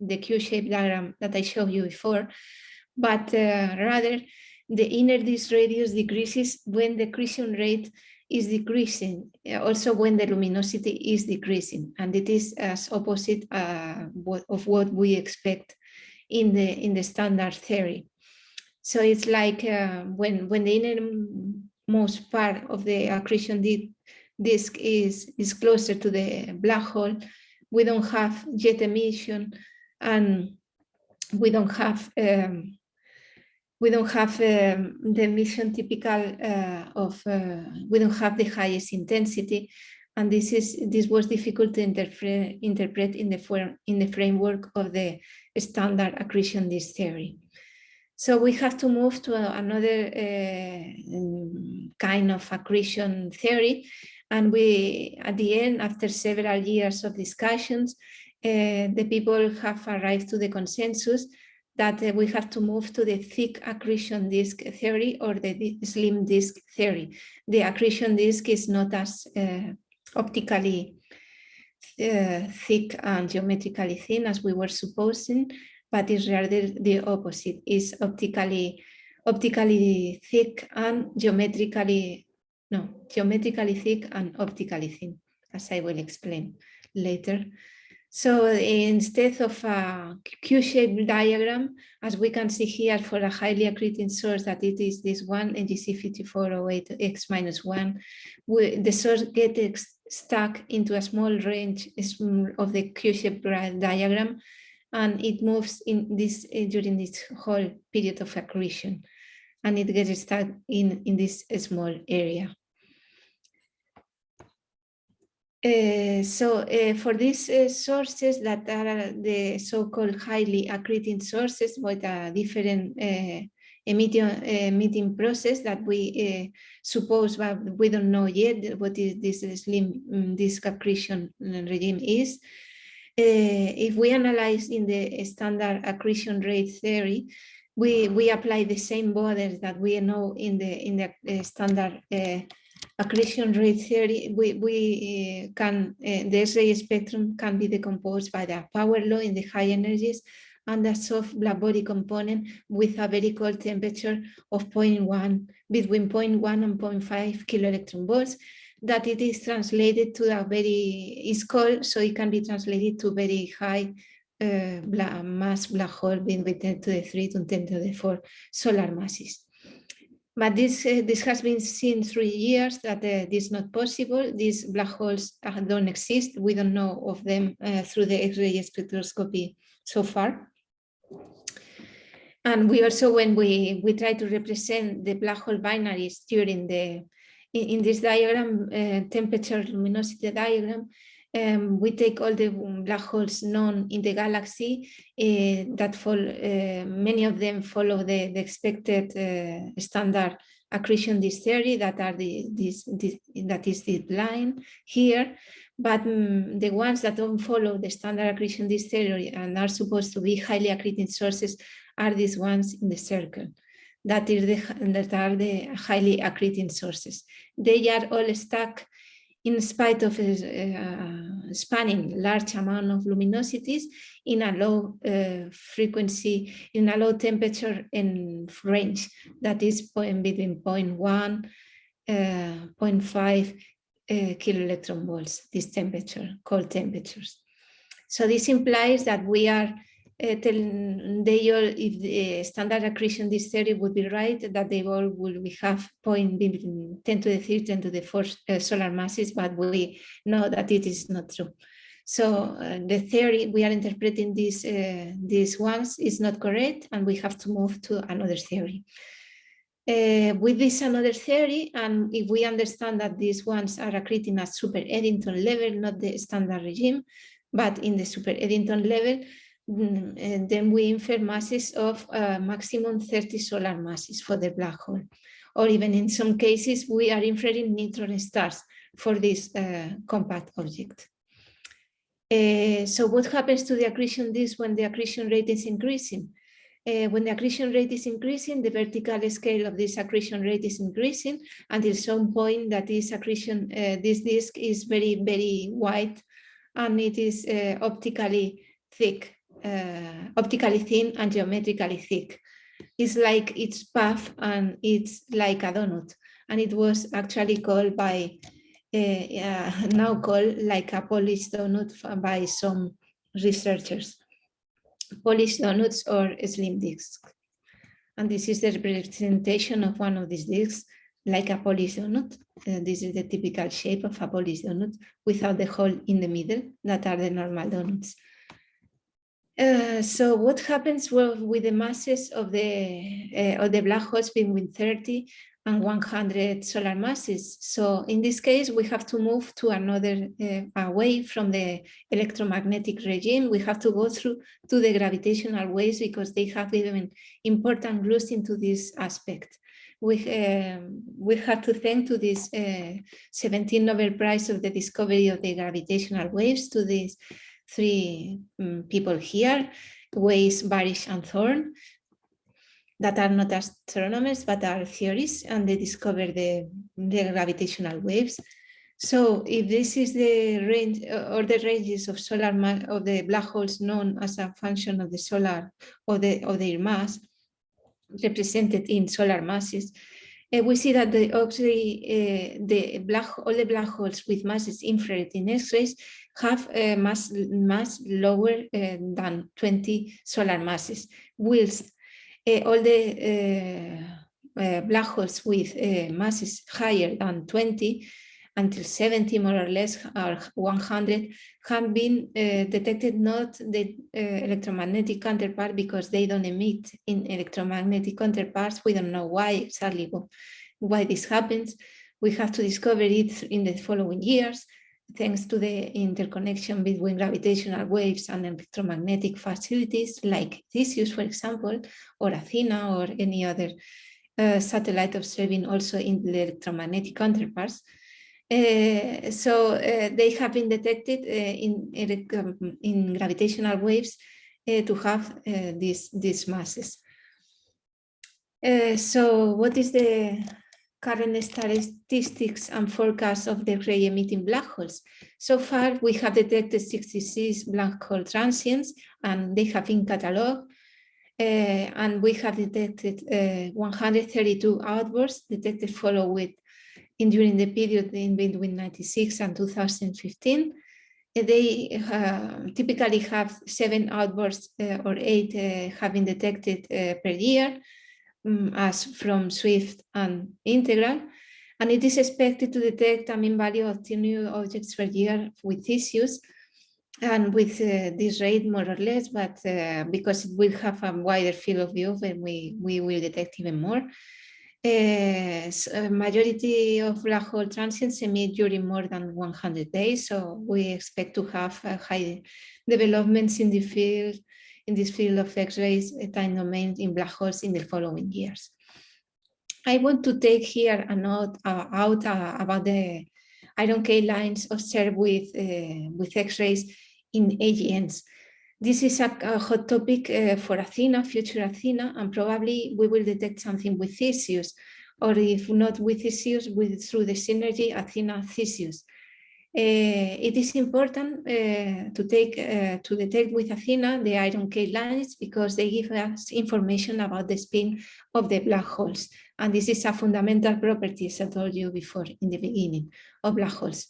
the Q-shaped diagram that I showed you before, but uh, rather the inner disk radius decreases when the accretion rate is decreasing, also when the luminosity is decreasing, and it is as opposite of what we expect in the in the standard theory. So it's like uh, when, when the innermost part of the accretion disk is, is closer to the black hole, we don't have jet emission and we don't have um, we don't have um, the emission typical uh, of uh, we don't have the highest intensity. And this is this was difficult to interpret interpret in the in the framework of the standard accretion disk theory so we have to move to another uh, kind of accretion theory. And we, at the end, after several years of discussions, uh, the people have arrived to the consensus that uh, we have to move to the thick accretion disk theory or the slim disk theory. The accretion disk is not as optically thick and geometrically thin as we were supposing, but is rather the opposite, is optically optically thick and geometrically, no, geometrically thick and optically thin, as I will explain later. So instead of a Q-shaped diagram, as we can see here for a highly accreting source that it is this one, NGC5408X minus one, the source gets stuck into a small range of the Q-shaped diagram and it moves in this uh, during this whole period of accretion and it gets stuck in in this small area. Uh, so uh, for these sources that are the so-called highly accreting sources with a different emitting, emitting process that we suppose but we don't know yet what is this slim um, disk accretion regime is if we analyze in the standard accretion rate theory, we, we apply the same borders that we know in the, in the uh, standard uh, accretion rate theory, we, we uh, can, uh, the X-ray spectrum can be decomposed by the power law in the high energies and a soft black body component with a very cold temperature of 0.1, between 0.1 and 0.5 kilo electron volts, that it is translated to a very, is called, so it can be translated to very high uh, black, mass black hole being with 10 to the 3 to 10 to the 4 solar masses. But this, uh, this has been seen through years that uh, this is not possible. These black holes uh, don't exist. We don't know of them uh, through the X-ray spectroscopy so far. And we also, when we, we try to represent the black hole binaries during the, in, in this diagram, uh, temperature luminosity diagram, um, we take all the black holes known in the galaxy uh, that fall, uh, many of them follow the, the expected uh, standard accretion disk theory that are the this, this that is the line here. But um, the ones that don't follow the standard accretion disk theory and are supposed to be highly accreting sources are these ones in the circle that the that are the highly accreting sources they are all stuck in spite of uh, spanning large amount of luminosities in a low uh, frequency, in a low temperature and range that is between 0.1, uh, 0.5 uh, kilo electron volts, this temperature, cold temperatures. So this implies that we are uh, they all, if the standard accretion disk theory would be right, that they all will we have point between 10 to the 3, 10 to the 4 uh, solar masses, but we know that it is not true. So uh, the theory we are interpreting these these ones is not correct, and we have to move to another theory. With this another theory, and if we understand that these ones are accreting at super Eddington level, not the standard regime, but in the super Eddington level, mm, then we infer masses of uh, maximum 30 solar masses for the black hole. Or even in some cases, we are inferring neutron stars for this uh, compact object. Uh, so what happens to the accretion disk when the accretion rate is increasing? Uh, when the accretion rate is increasing, the vertical scale of this accretion rate is increasing until some point that this accretion, this disk is very, very wide and it is optically thick uh, optically thin and geometrically thick. It's like its path and it's like a donut. And it was actually called by, uh, uh, now called like a polished donut by some researchers. Polished donuts or slim discs. And this is the representation of one of these discs, like a polished donut. Uh, this is the typical shape of a polished donut without the hole in the middle that are the normal donuts. Uh, so what happens well, with the masses of the uh, of the black holes between 30 and 100 solar masses? So in this case, we have to move to another uh, away from the electromagnetic regime. We have to go through to the gravitational waves because they have given important clues into this aspect. We, um, we have to thank to this uh, 17 Nobel Prize of the discovery of the gravitational waves to this three um, people here, Weiss, Barish, and Thorne, that are not astronomers, but are theorists, and they discover the, the gravitational waves. So if this is the range uh, or the ranges of solar of the black holes known as a function of the solar or the of their mass represented in solar masses, uh, we see that the uh, the black all the black holes with masses infrared in X-rays have a mass, mass lower uh, than 20 solar masses, whilst uh, all the black holes with masses higher than 20 until 70 more or less or 100 have been uh, detected not the uh, electromagnetic counterpart because they don't emit in electromagnetic counterparts. We don't know why exactly why this happens. We have to discover it in the following years thanks to the interconnection between gravitational waves and electromagnetic facilities like Theseus, for example, or Athena or any other uh, satellite observing also in the electromagnetic counterparts. Uh, so uh, they have been detected uh, in, um, in gravitational waves uh, to have uh, these, these masses. so what is the current statistics and forecasts of the X-ray emitting black holes. So far, we have detected 66 black hole transients and they have been catalogued. Uh, and we have detected uh, 132 outbursts detected followed with in during the period in between 96 and 2015. Uh, they uh, typically have seven outbursts or eight have been detected per year um, as from Swift and Integral. And it is expected to detect a mean value of two new objects per year with Theseus and with uh, this rate more or less, but uh, because it will have a wider field of view, then we, we will detect even more. Uh, so majority of black hole transients emit during more than 100 days, so we expect to have high developments in the field in this field of X-rays time domain in black holes in the following years. I want to take here a note uh, out uh, about the iron K lines observed with, uh, with X-rays in AGNs. This is a, a hot topic uh, for Athena, future Athena, and probably we will detect something with Theseus, or if not with Theseus, with, through the synergy Athena-Theseus. Uh, it is important uh, to take uh, to detect with Athena the iron K lines because they give us information about the spin of the black holes. And this is a fundamental property, as I told you before in the beginning, of black holes.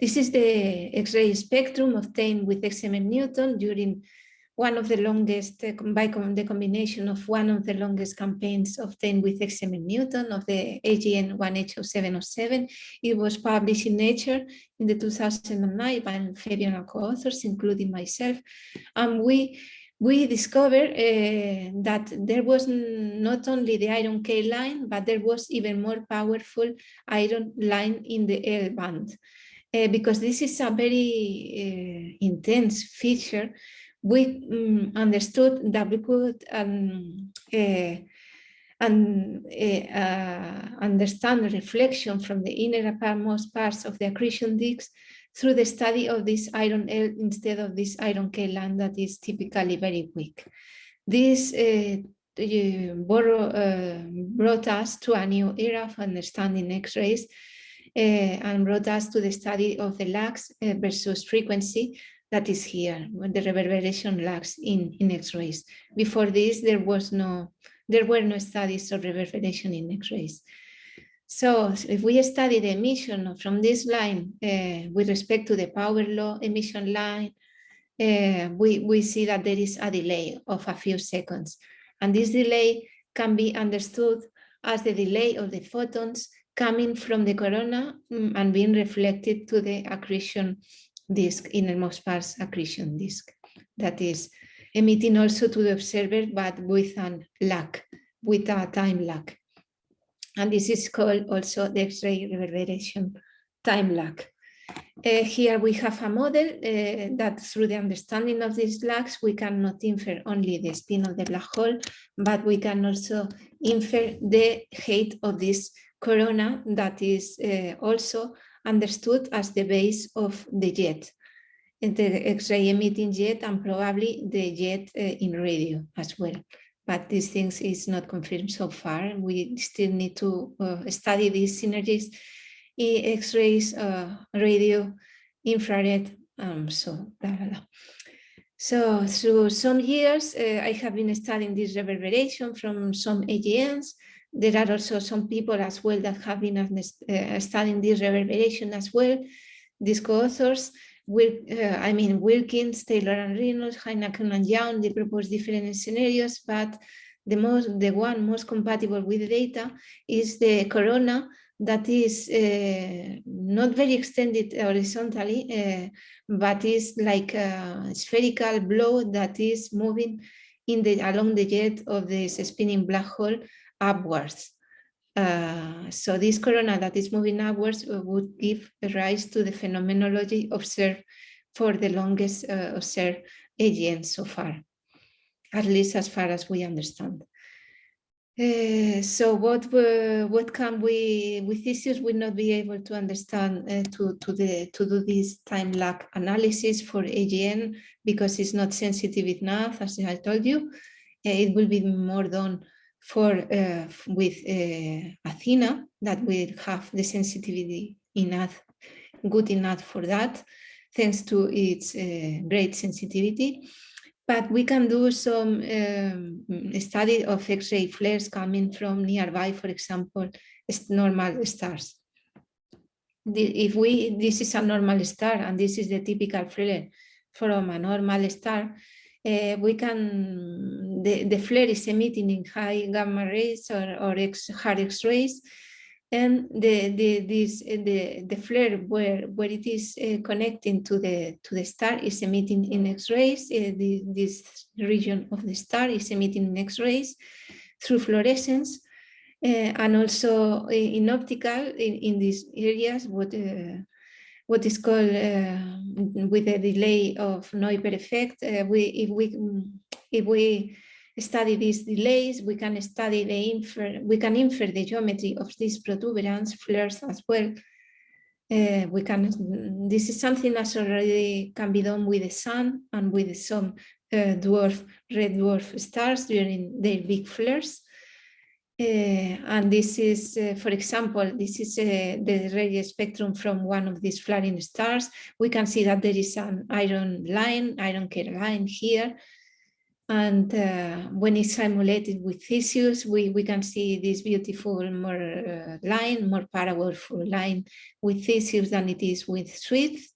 This is the X-ray spectrum obtained with XMM Newton during one of the longest, uh, by the combination of one of the longest campaigns obtained with XMM Newton of the AGN 1H0707. It was published in Nature in the 2009 by Fabian co-authors, including myself. And we we discovered uh, that there was not only the iron K line, but there was even more powerful iron line in the L band. Uh, because this is a very uh, intense feature we um, understood that we could um, uh, uh, understand the reflection from the inner innermost parts of the accretion disks through the study of this iron L instead of this iron K line that is typically very weak. This borrow, uh, brought us to a new era of understanding X-rays uh, and brought us to the study of the lags versus frequency that is here, the reverberation lags in, in X-rays. Before this, there was no, there were no studies of reverberation in X-rays. So if we study the emission from this line uh, with respect to the power law emission line, uh, we, we see that there is a delay of a few seconds. And this delay can be understood as the delay of the photons coming from the corona mm, and being reflected to the accretion disk, innermost parts accretion disk, that is emitting also to the observer, but with a lag, with a time lag. And this is called also the X-ray reverberation time lag. Uh, here we have a model uh, that through the understanding of these lags, we cannot infer only the spin of the black hole, but we can also infer the height of this corona that is uh, also understood as the base of the jet, the X-ray emitting jet and probably the jet uh, in radio as well. But these things is not confirmed so far. We still need to uh, study these synergies, X-rays, uh, radio, infrared, um, so blah, blah, blah. So through some years, uh, I have been studying this reverberation from some AGNs there are also some people as well that have been uh, studying this reverberation as well. These co-authors, uh, I mean, Wilkins, Taylor and Reynolds, Heineken and Young, they propose different scenarios, but the most, the one most compatible with the data is the corona that is uh, not very extended horizontally, uh, but is like a spherical blow that is moving in the along the jet of this spinning black hole upwards. Uh, so this corona that is moving upwards uh, would give rise to the phenomenology observed for the longest uh, observed AGN so far, at least as far as we understand. Uh, so what uh, what can we with Theseus will not be able to understand uh, to to the to do this time lag analysis for AGN because it's not sensitive enough as I told you. it will be more done for uh, with uh, Athena that will have the sensitivity enough, good enough for that, thanks to its uh, great sensitivity. But we can do some um, study of X-ray flares coming from nearby, for example, normal stars. If we, this is a normal star and this is the typical flare from a normal star, uh, we can, the, the flare is emitting in high gamma rays or, or X, hard X-rays, and the the this the the flare where where it is uh, connecting to the to the star is emitting in x-rays. Uh, the, this region of the star is emitting in x-rays through fluorescence. And also in optical in, in these areas what what is called uh, with a delay of Neupert effect uh, we if we if we study these delays, we can study the infer, we can infer the geometry of these protuberance flares as well. Uh, we can, this is something that already can be done with the sun and with some uh, dwarf, red dwarf stars during their big flares. Uh, and this is, uh, for example, this is uh, the radio spectrum from one of these flaring stars. We can see that there is an iron line, iron K line here, and uh, when it's simulated with Theseus, we, we can see this beautiful more uh, line, more powerful line with Theseus than it is with Swift.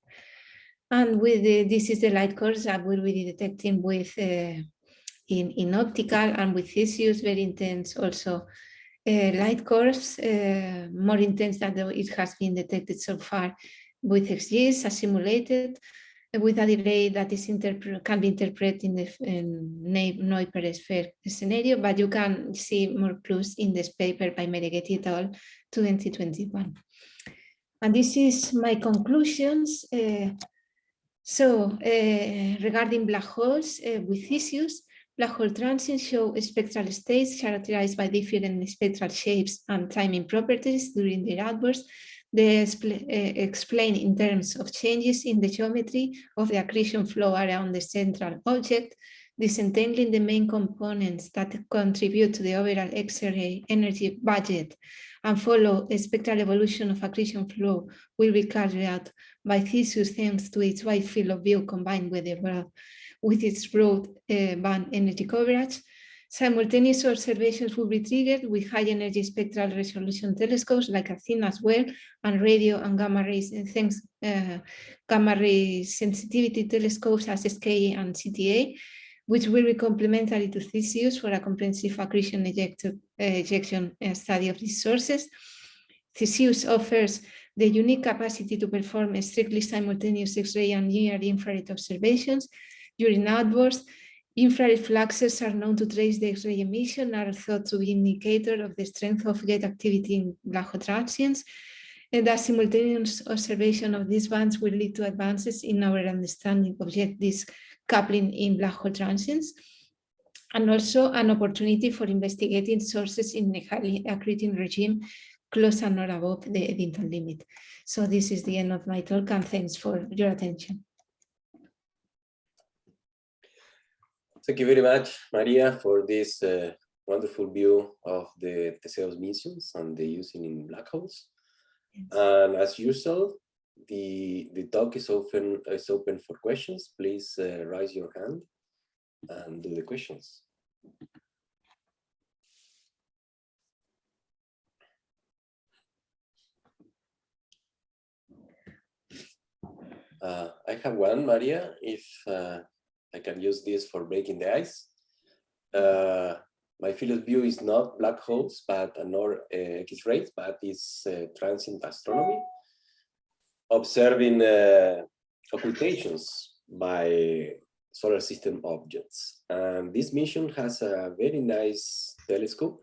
And with the, this is the light course that we'll be detecting with uh, in, in optical and with Theseus, very intense also uh, light course, uh, more intense than it has been detected so far with XGIS as simulated with a delay that is can be interpreted in the Neupert sphere scenario, but you can see more clues in this paper by Meneghetti et al. 2021. And this is my conclusions. Uh, so uh, regarding black holes uh, with Theseus, black hole transients show spectral states characterized by different spectral shapes and timing properties during their outbursts they eh, explain in terms of changes in the geometry of the accretion flow around the central object, disentangling the main components that contribute to the overall X-ray energy budget and follow a spectral evolution of accretion flow will be carried out by Theseus thanks to its wide field of view combined with, the broad, with its broad uh, band energy coverage Simultaneous observations will be triggered with high energy spectral resolution telescopes like Athena as well, and radio and gamma rays, and thanks uh, gamma ray sensitivity telescopes as SKA and CTA, which will be complementary to Theseus for a comprehensive accretion ejector, uh, ejection uh, study of these sources. Theseus offers the unique capacity to perform strictly simultaneous X-ray and near-infrared observations during outbursts Infrared fluxes are known to trace the X-ray emission are thought to be indicator of the strength of jet activity in black hole transients. And the simultaneous observation of these bands will lead to advances in our understanding of jet disk coupling in black hole transients, and also an opportunity for investigating sources in a highly accreting regime close and or above the Eddington limit. So this is the end of my talk and thanks for your attention. Thank you very much, Maria, for this uh, wonderful view of the Theseus missions and the using in black holes. Yes. And as usual, the the talk is open is open for questions. Please uh, raise your hand and do the questions. Uh, I have one, Maria. If uh, I can use this for breaking the ice. Uh, my field of view is not black holes, but nor uh, X-rays, but it's uh, transient astronomy, observing uh, occultations by solar system objects. And this mission has a very nice telescope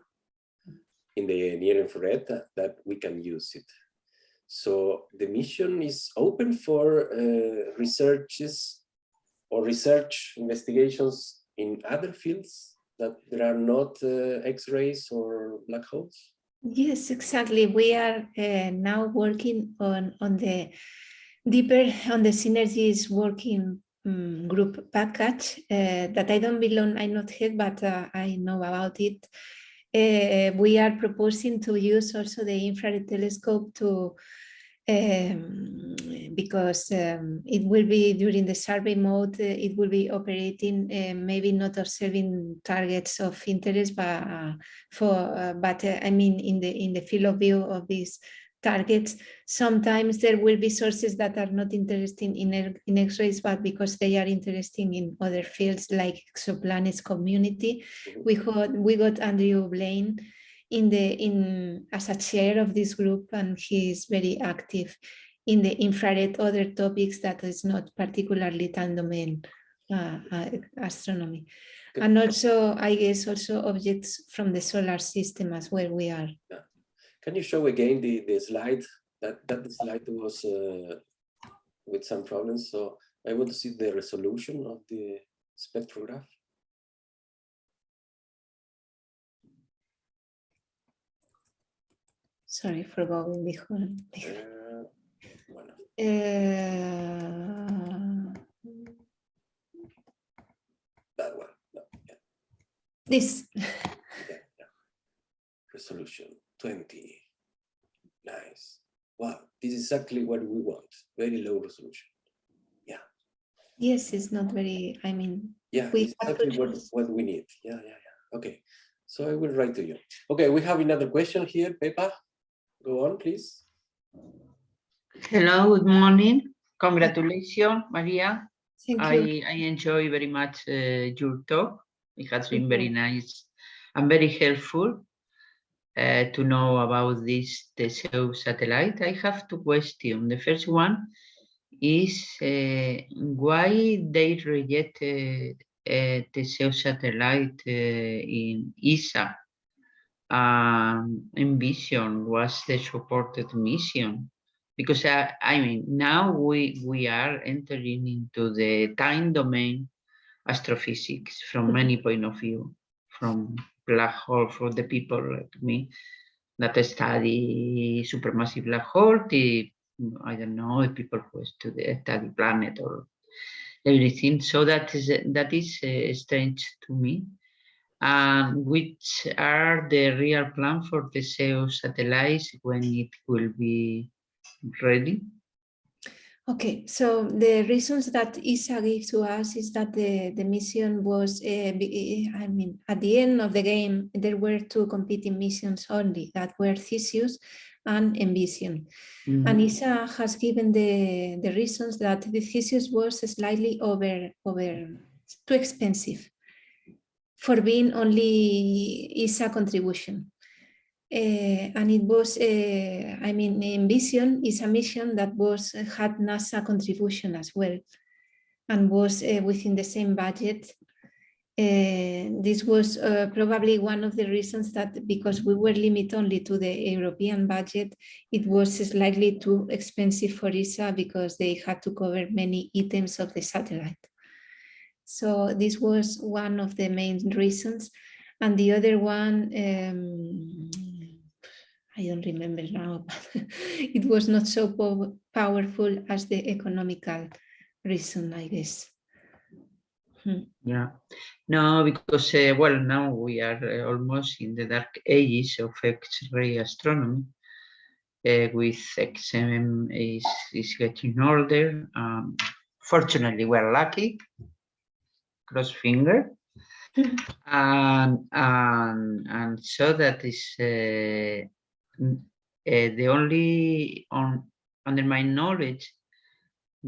in the near infrared that we can use it. So the mission is open for uh, researches or research investigations in other fields that there are not uh, X-rays or black holes? Yes, exactly. We are uh, now working on, on the deeper on the synergies working um, group package uh, that I don't belong, I'm not head, but uh, I know about it. uh, we are proposing to use also the infrared telescope to um, because um, it will be during the survey mode, uh, it will be operating, uh, maybe not observing targets of interest, but uh, for, uh, but uh, I mean, in the in the field of view of these targets, sometimes there will be sources that are not interesting in, in X-rays, but because they are interesting in other fields like exoplanets community, we got we got Andrew Blain in the in as a chair of this group and he is very active in the infrared other topics that is not particularly time domain uh, uh, astronomy Good. and also i guess also objects from the solar system as where we are yeah. can you show again the the slide that that slide was uh, with some problems so i want to see the resolution of the spectrograph Sorry for going behind. Uh, bueno. Uh, that one. No, yeah. This. yeah, yeah. Resolution 20. Nice. Wow, this is exactly what we want. Very low resolution. Yeah. Yes, it's not very, I mean, yeah, we exactly what, what we need. Yeah, yeah, yeah. Okay. So I will write to you. Okay, we have another question here, Pepa. Go on, please. Hello, good morning. Congratulations, Maria. Thank I, you. I enjoy very much uh, your talk. It has been very nice and very helpful uh, to know about this Teseo satellite. I have two questions. The first one is uh, why they rejected uh, Teseo satellite uh, in ESA um, envision was the supported mission. Because uh, I mean now we we are entering into the time domain astrophysics from many point of view from black hole for the people like me that study supermassive black hole the I don't know the people who study, study planet or everything. So that is that is uh, strange to me and which are the real plan for Teseo satellites when it will be ready? Okay, so the reasons that ESA gave to us is that the, the mission was, uh, I mean, at the end of the game, there were two competing missions only that were Theseus and Envision. Mm -hmm. And ESA has given the, the reasons that the Theseus was slightly over, over too expensive for being only ESA contribution. Uh, and it was, uh, I mean, Envision is a mission that was had NASA contribution as well, and was uh, within the same budget. this was probably one of the reasons that because we were limited only to the European budget, it was slightly too expensive for ESA because they had to cover many items of the satellite. So this was one of the main reasons. And the other one, um, I don't remember now, but it was not so po powerful as the economical reason, I guess. Hmm. Yeah, no, because, uh, well, now we are uh, almost in the dark ages of X-ray astronomy. Uh, with XMM is, is getting older. Um, fortunately, we're lucky cross finger and and and so that is uh, uh, the only on under my knowledge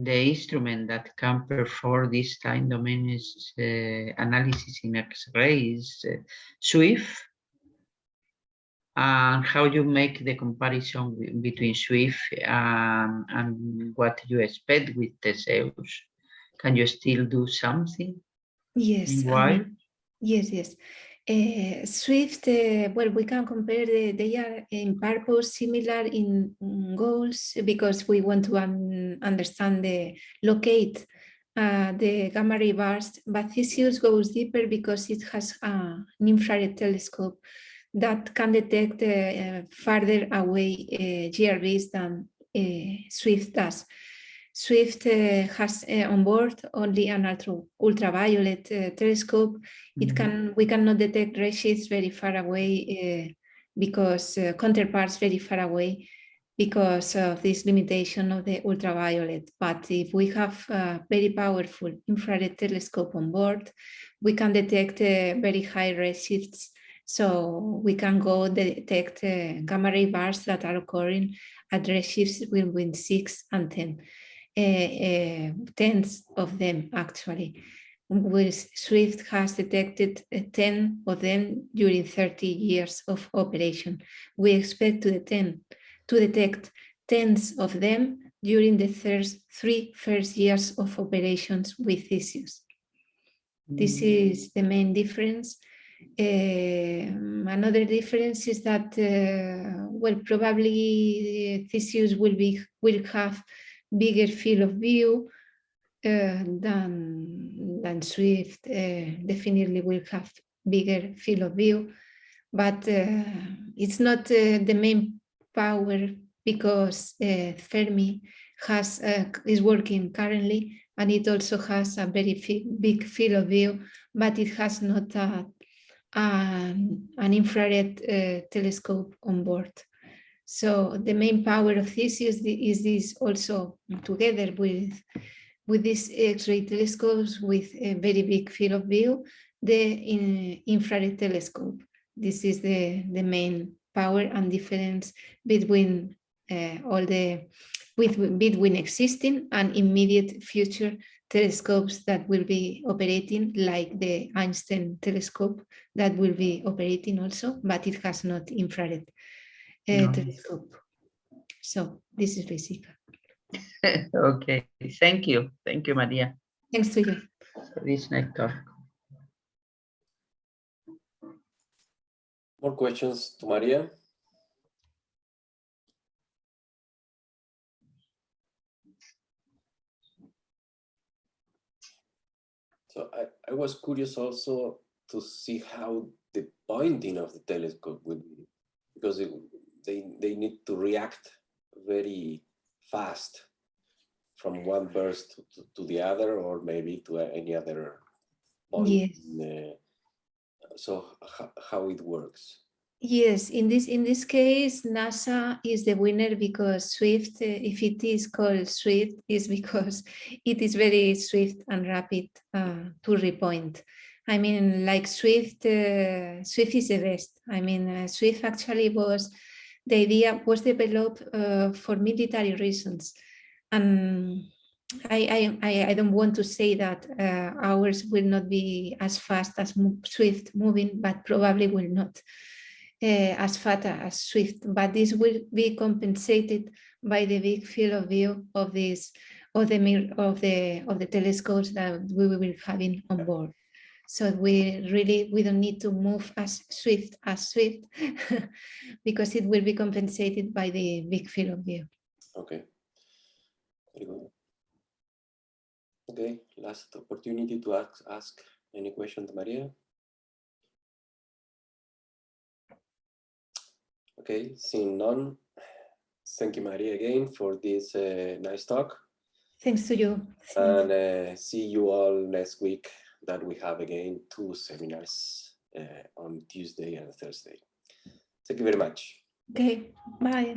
the instrument that can perform this time domain is, uh, analysis in X-ray is uh, SWIFT and how you make the comparison between SWIFT and, and what you expect with Theseus. Can you still do something? Yes. Why? Um, yes, yes. Uh, Swift, uh, well, we can compare, the, they are in purpose similar in, goals because we want to un understand the locate uh, the gamma ray burst, but Theseus goes deeper because it has uh, an infrared telescope that can detect uh, farther away uh, GRBs than Swift does. Swift uh, has uh, on board only an ultra, ultraviolet uh, telescope. It Mhm. can we cannot detect redshifts very far away because counterparts very far away because of this limitation of the ultraviolet. But if we have a very powerful infrared telescope on board, we can detect very high redshifts. So we can go detect gamma ray bursts that are occurring at redshifts between six and 10 uh, uh, tens of them actually. Swift has detected uh, 10 of them during 30 years of operation. We expect to detect, to detect tens of them during the first three first years of operations with Theseus. This Mm. is the main difference. Um, another difference is that, uh, well, probably Theseus will be will have bigger field of view uh, than than Swift. Uh, definitely will have bigger field of view, but uh, it's not uh, the main power because uh, Fermi has is working currently and it also has a very big field of view, but it has not a, an, an infrared telescope on board. So the main power of Theseus thi- is this also together with with these X-ray telescopes with a very big field of view, the in, infrared telescope. This is the, the main power and difference between uh, all the with, between existing and immediate future telescopes that will be operating like the Einstein telescope that will be operating also, but it has not infrared Eh, no. telescope. So this is basic. okay, thank you. Thank you, Maria, Thanks to you. for this nice talk. More questions to Maria? So I, I was curious also to see how the pointing of the telescope would be, because it, they, they need to react very fast from one burst to, to, to the other, or maybe to any other point. Yes. in the- so how, how it works. Yes, in this in this case, NASA is the winner because Swift, uh, if it is called Swift, is because it is very swift and rapid uh, to repoint. I mean, like Swift, uh, Swift is the best. I mean, uh, Swift actually was the idea was developed uh, for military reasons, and I, I I don't want to say that uh, ours will not be as fast as mo- Swift moving, but probably will not uh, as fast as Swift, but this will be compensated by the big field of view of this of the of the of the telescopes that we will be having on board. So we really we don't need to move as swift as Swift because it will be compensated by the big field of view. Okay. Very good. Okay, last opportunity to ask, ask any question to Maria. Okay, seeing none. Thank you, Maria, again for this uh, nice talk. Thanks to you. And uh, see you all next week that we have again two seminars uh, on Tuesday and Thursday. Thank you very much. Okay, bye.